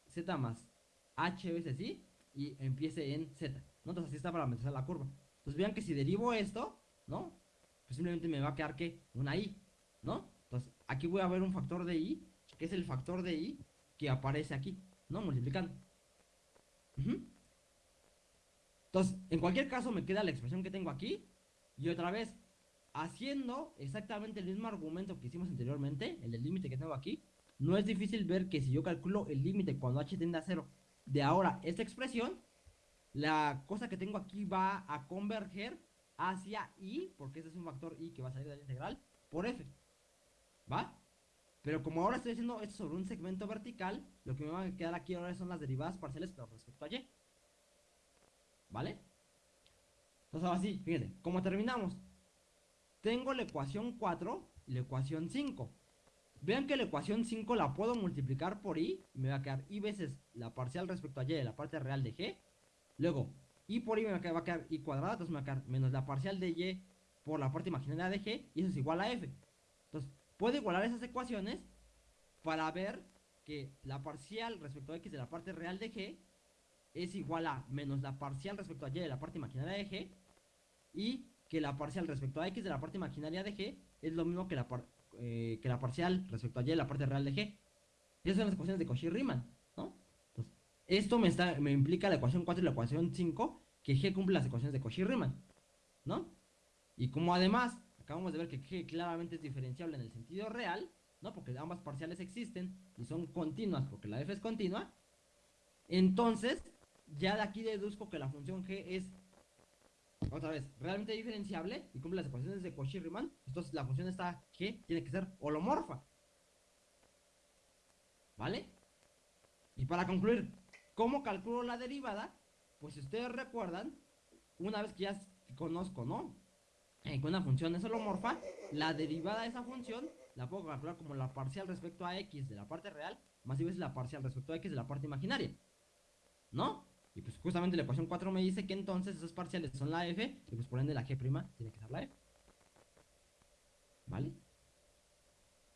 z más h veces y y empiece en z, ¿no? Así está para empezar la curva. Entonces vean que si derivo esto, ¿no? Pues simplemente me va a quedar que una i, ¿no? Entonces aquí voy a ver un factor de i, que es el factor de i que aparece aquí, ¿no? Multiplicando. Entonces, en cualquier caso me queda la expresión que tengo aquí. Y otra vez, haciendo exactamente el mismo argumento que hicimos anteriormente, el del límite que tengo aquí, no es difícil ver que si yo calculo el límite cuando h tiende a 0 de ahora esta expresión, la cosa que tengo aquí va a converger hacia i, porque ese es un factor i que va a salir de la integral, por f. ¿Va? Pero como ahora estoy haciendo esto sobre un segmento vertical, lo que me va a quedar aquí ahora son las derivadas parciales respecto a y. ¿Vale? Entonces ahora sí, fíjense, ¿cómo terminamos? Tengo la ecuación 4 y la ecuación 5. Vean que la ecuación 5 la puedo multiplicar por i, y me va a quedar i veces la parcial respecto a y de la parte real de g. Luego, i por i me va a quedar, i cuadrada, entonces me va a quedar menos la parcial de y por la parte imaginaria de g, y eso es igual a f. Entonces, puedo igualar esas ecuaciones para ver que la parcial respecto a x de la parte real de g es igual a menos la parcial respecto a y de la parte imaginaria de g y que la parcial respecto a x de la parte imaginaria de g es lo mismo que la, eh, que la parcial respecto a y de la parte real de g. Esas son las ecuaciones de Cauchy-Riemann, ¿no? Entonces, esto me, está, me implica la ecuación 4 y la ecuación 5 que g cumple las ecuaciones de Cauchy-Riemann, ¿no? Y como además acabamos de ver que G claramente es diferenciable en el sentido real, ¿no? Porque ambas parciales existen y son continuas porque la f es continua. Entonces, ya de aquí deduzco que la función g es, otra vez, realmente diferenciable y cumple las ecuaciones de Cauchy-Riemann. Entonces, la función esta g tiene que ser holomorfa. ¿Vale? Y para concluir, ¿cómo calculo la derivada? Pues si ustedes recuerdan, una vez que ya conozco, ¿no? Eh, que una función es holomorfa, la derivada de esa función la puedo calcular como la parcial respecto a x de la parte real, más y veces la parcial respecto a x de la parte imaginaria. ¿No? Y pues justamente la ecuación 4 me dice que entonces esas parciales son la f, y pues por ende la g' tiene que ser la f. ¿Vale?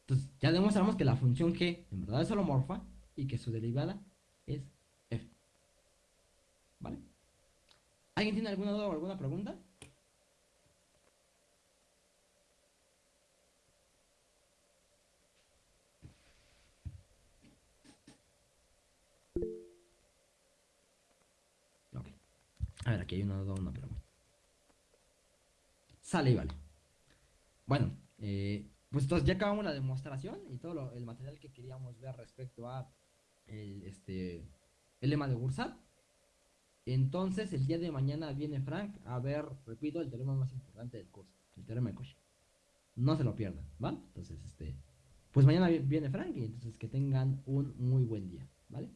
Entonces ya demostramos que la función g en verdad es holomorfa y que su derivada es f. ¿Vale? ¿Alguien tiene alguna duda o alguna pregunta? Ok. A ver, aquí hay una una pregunta. Sale y vale. Bueno, eh, pues entonces ya acabamos la demostración y todo lo- el material que queríamos ver respecto a el, este, el lema de Bursat. Entonces, el día de mañana viene Frank a ver, repito, el teorema más importante del curso, el teorema de Cauchy. No se lo pierdan, ¿vale? Entonces, este, pues mañana vi- viene Frank y entonces que tengan un muy buen día, ¿vale?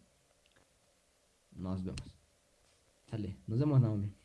Nos vemos. Sale, nos vemos, Naomi.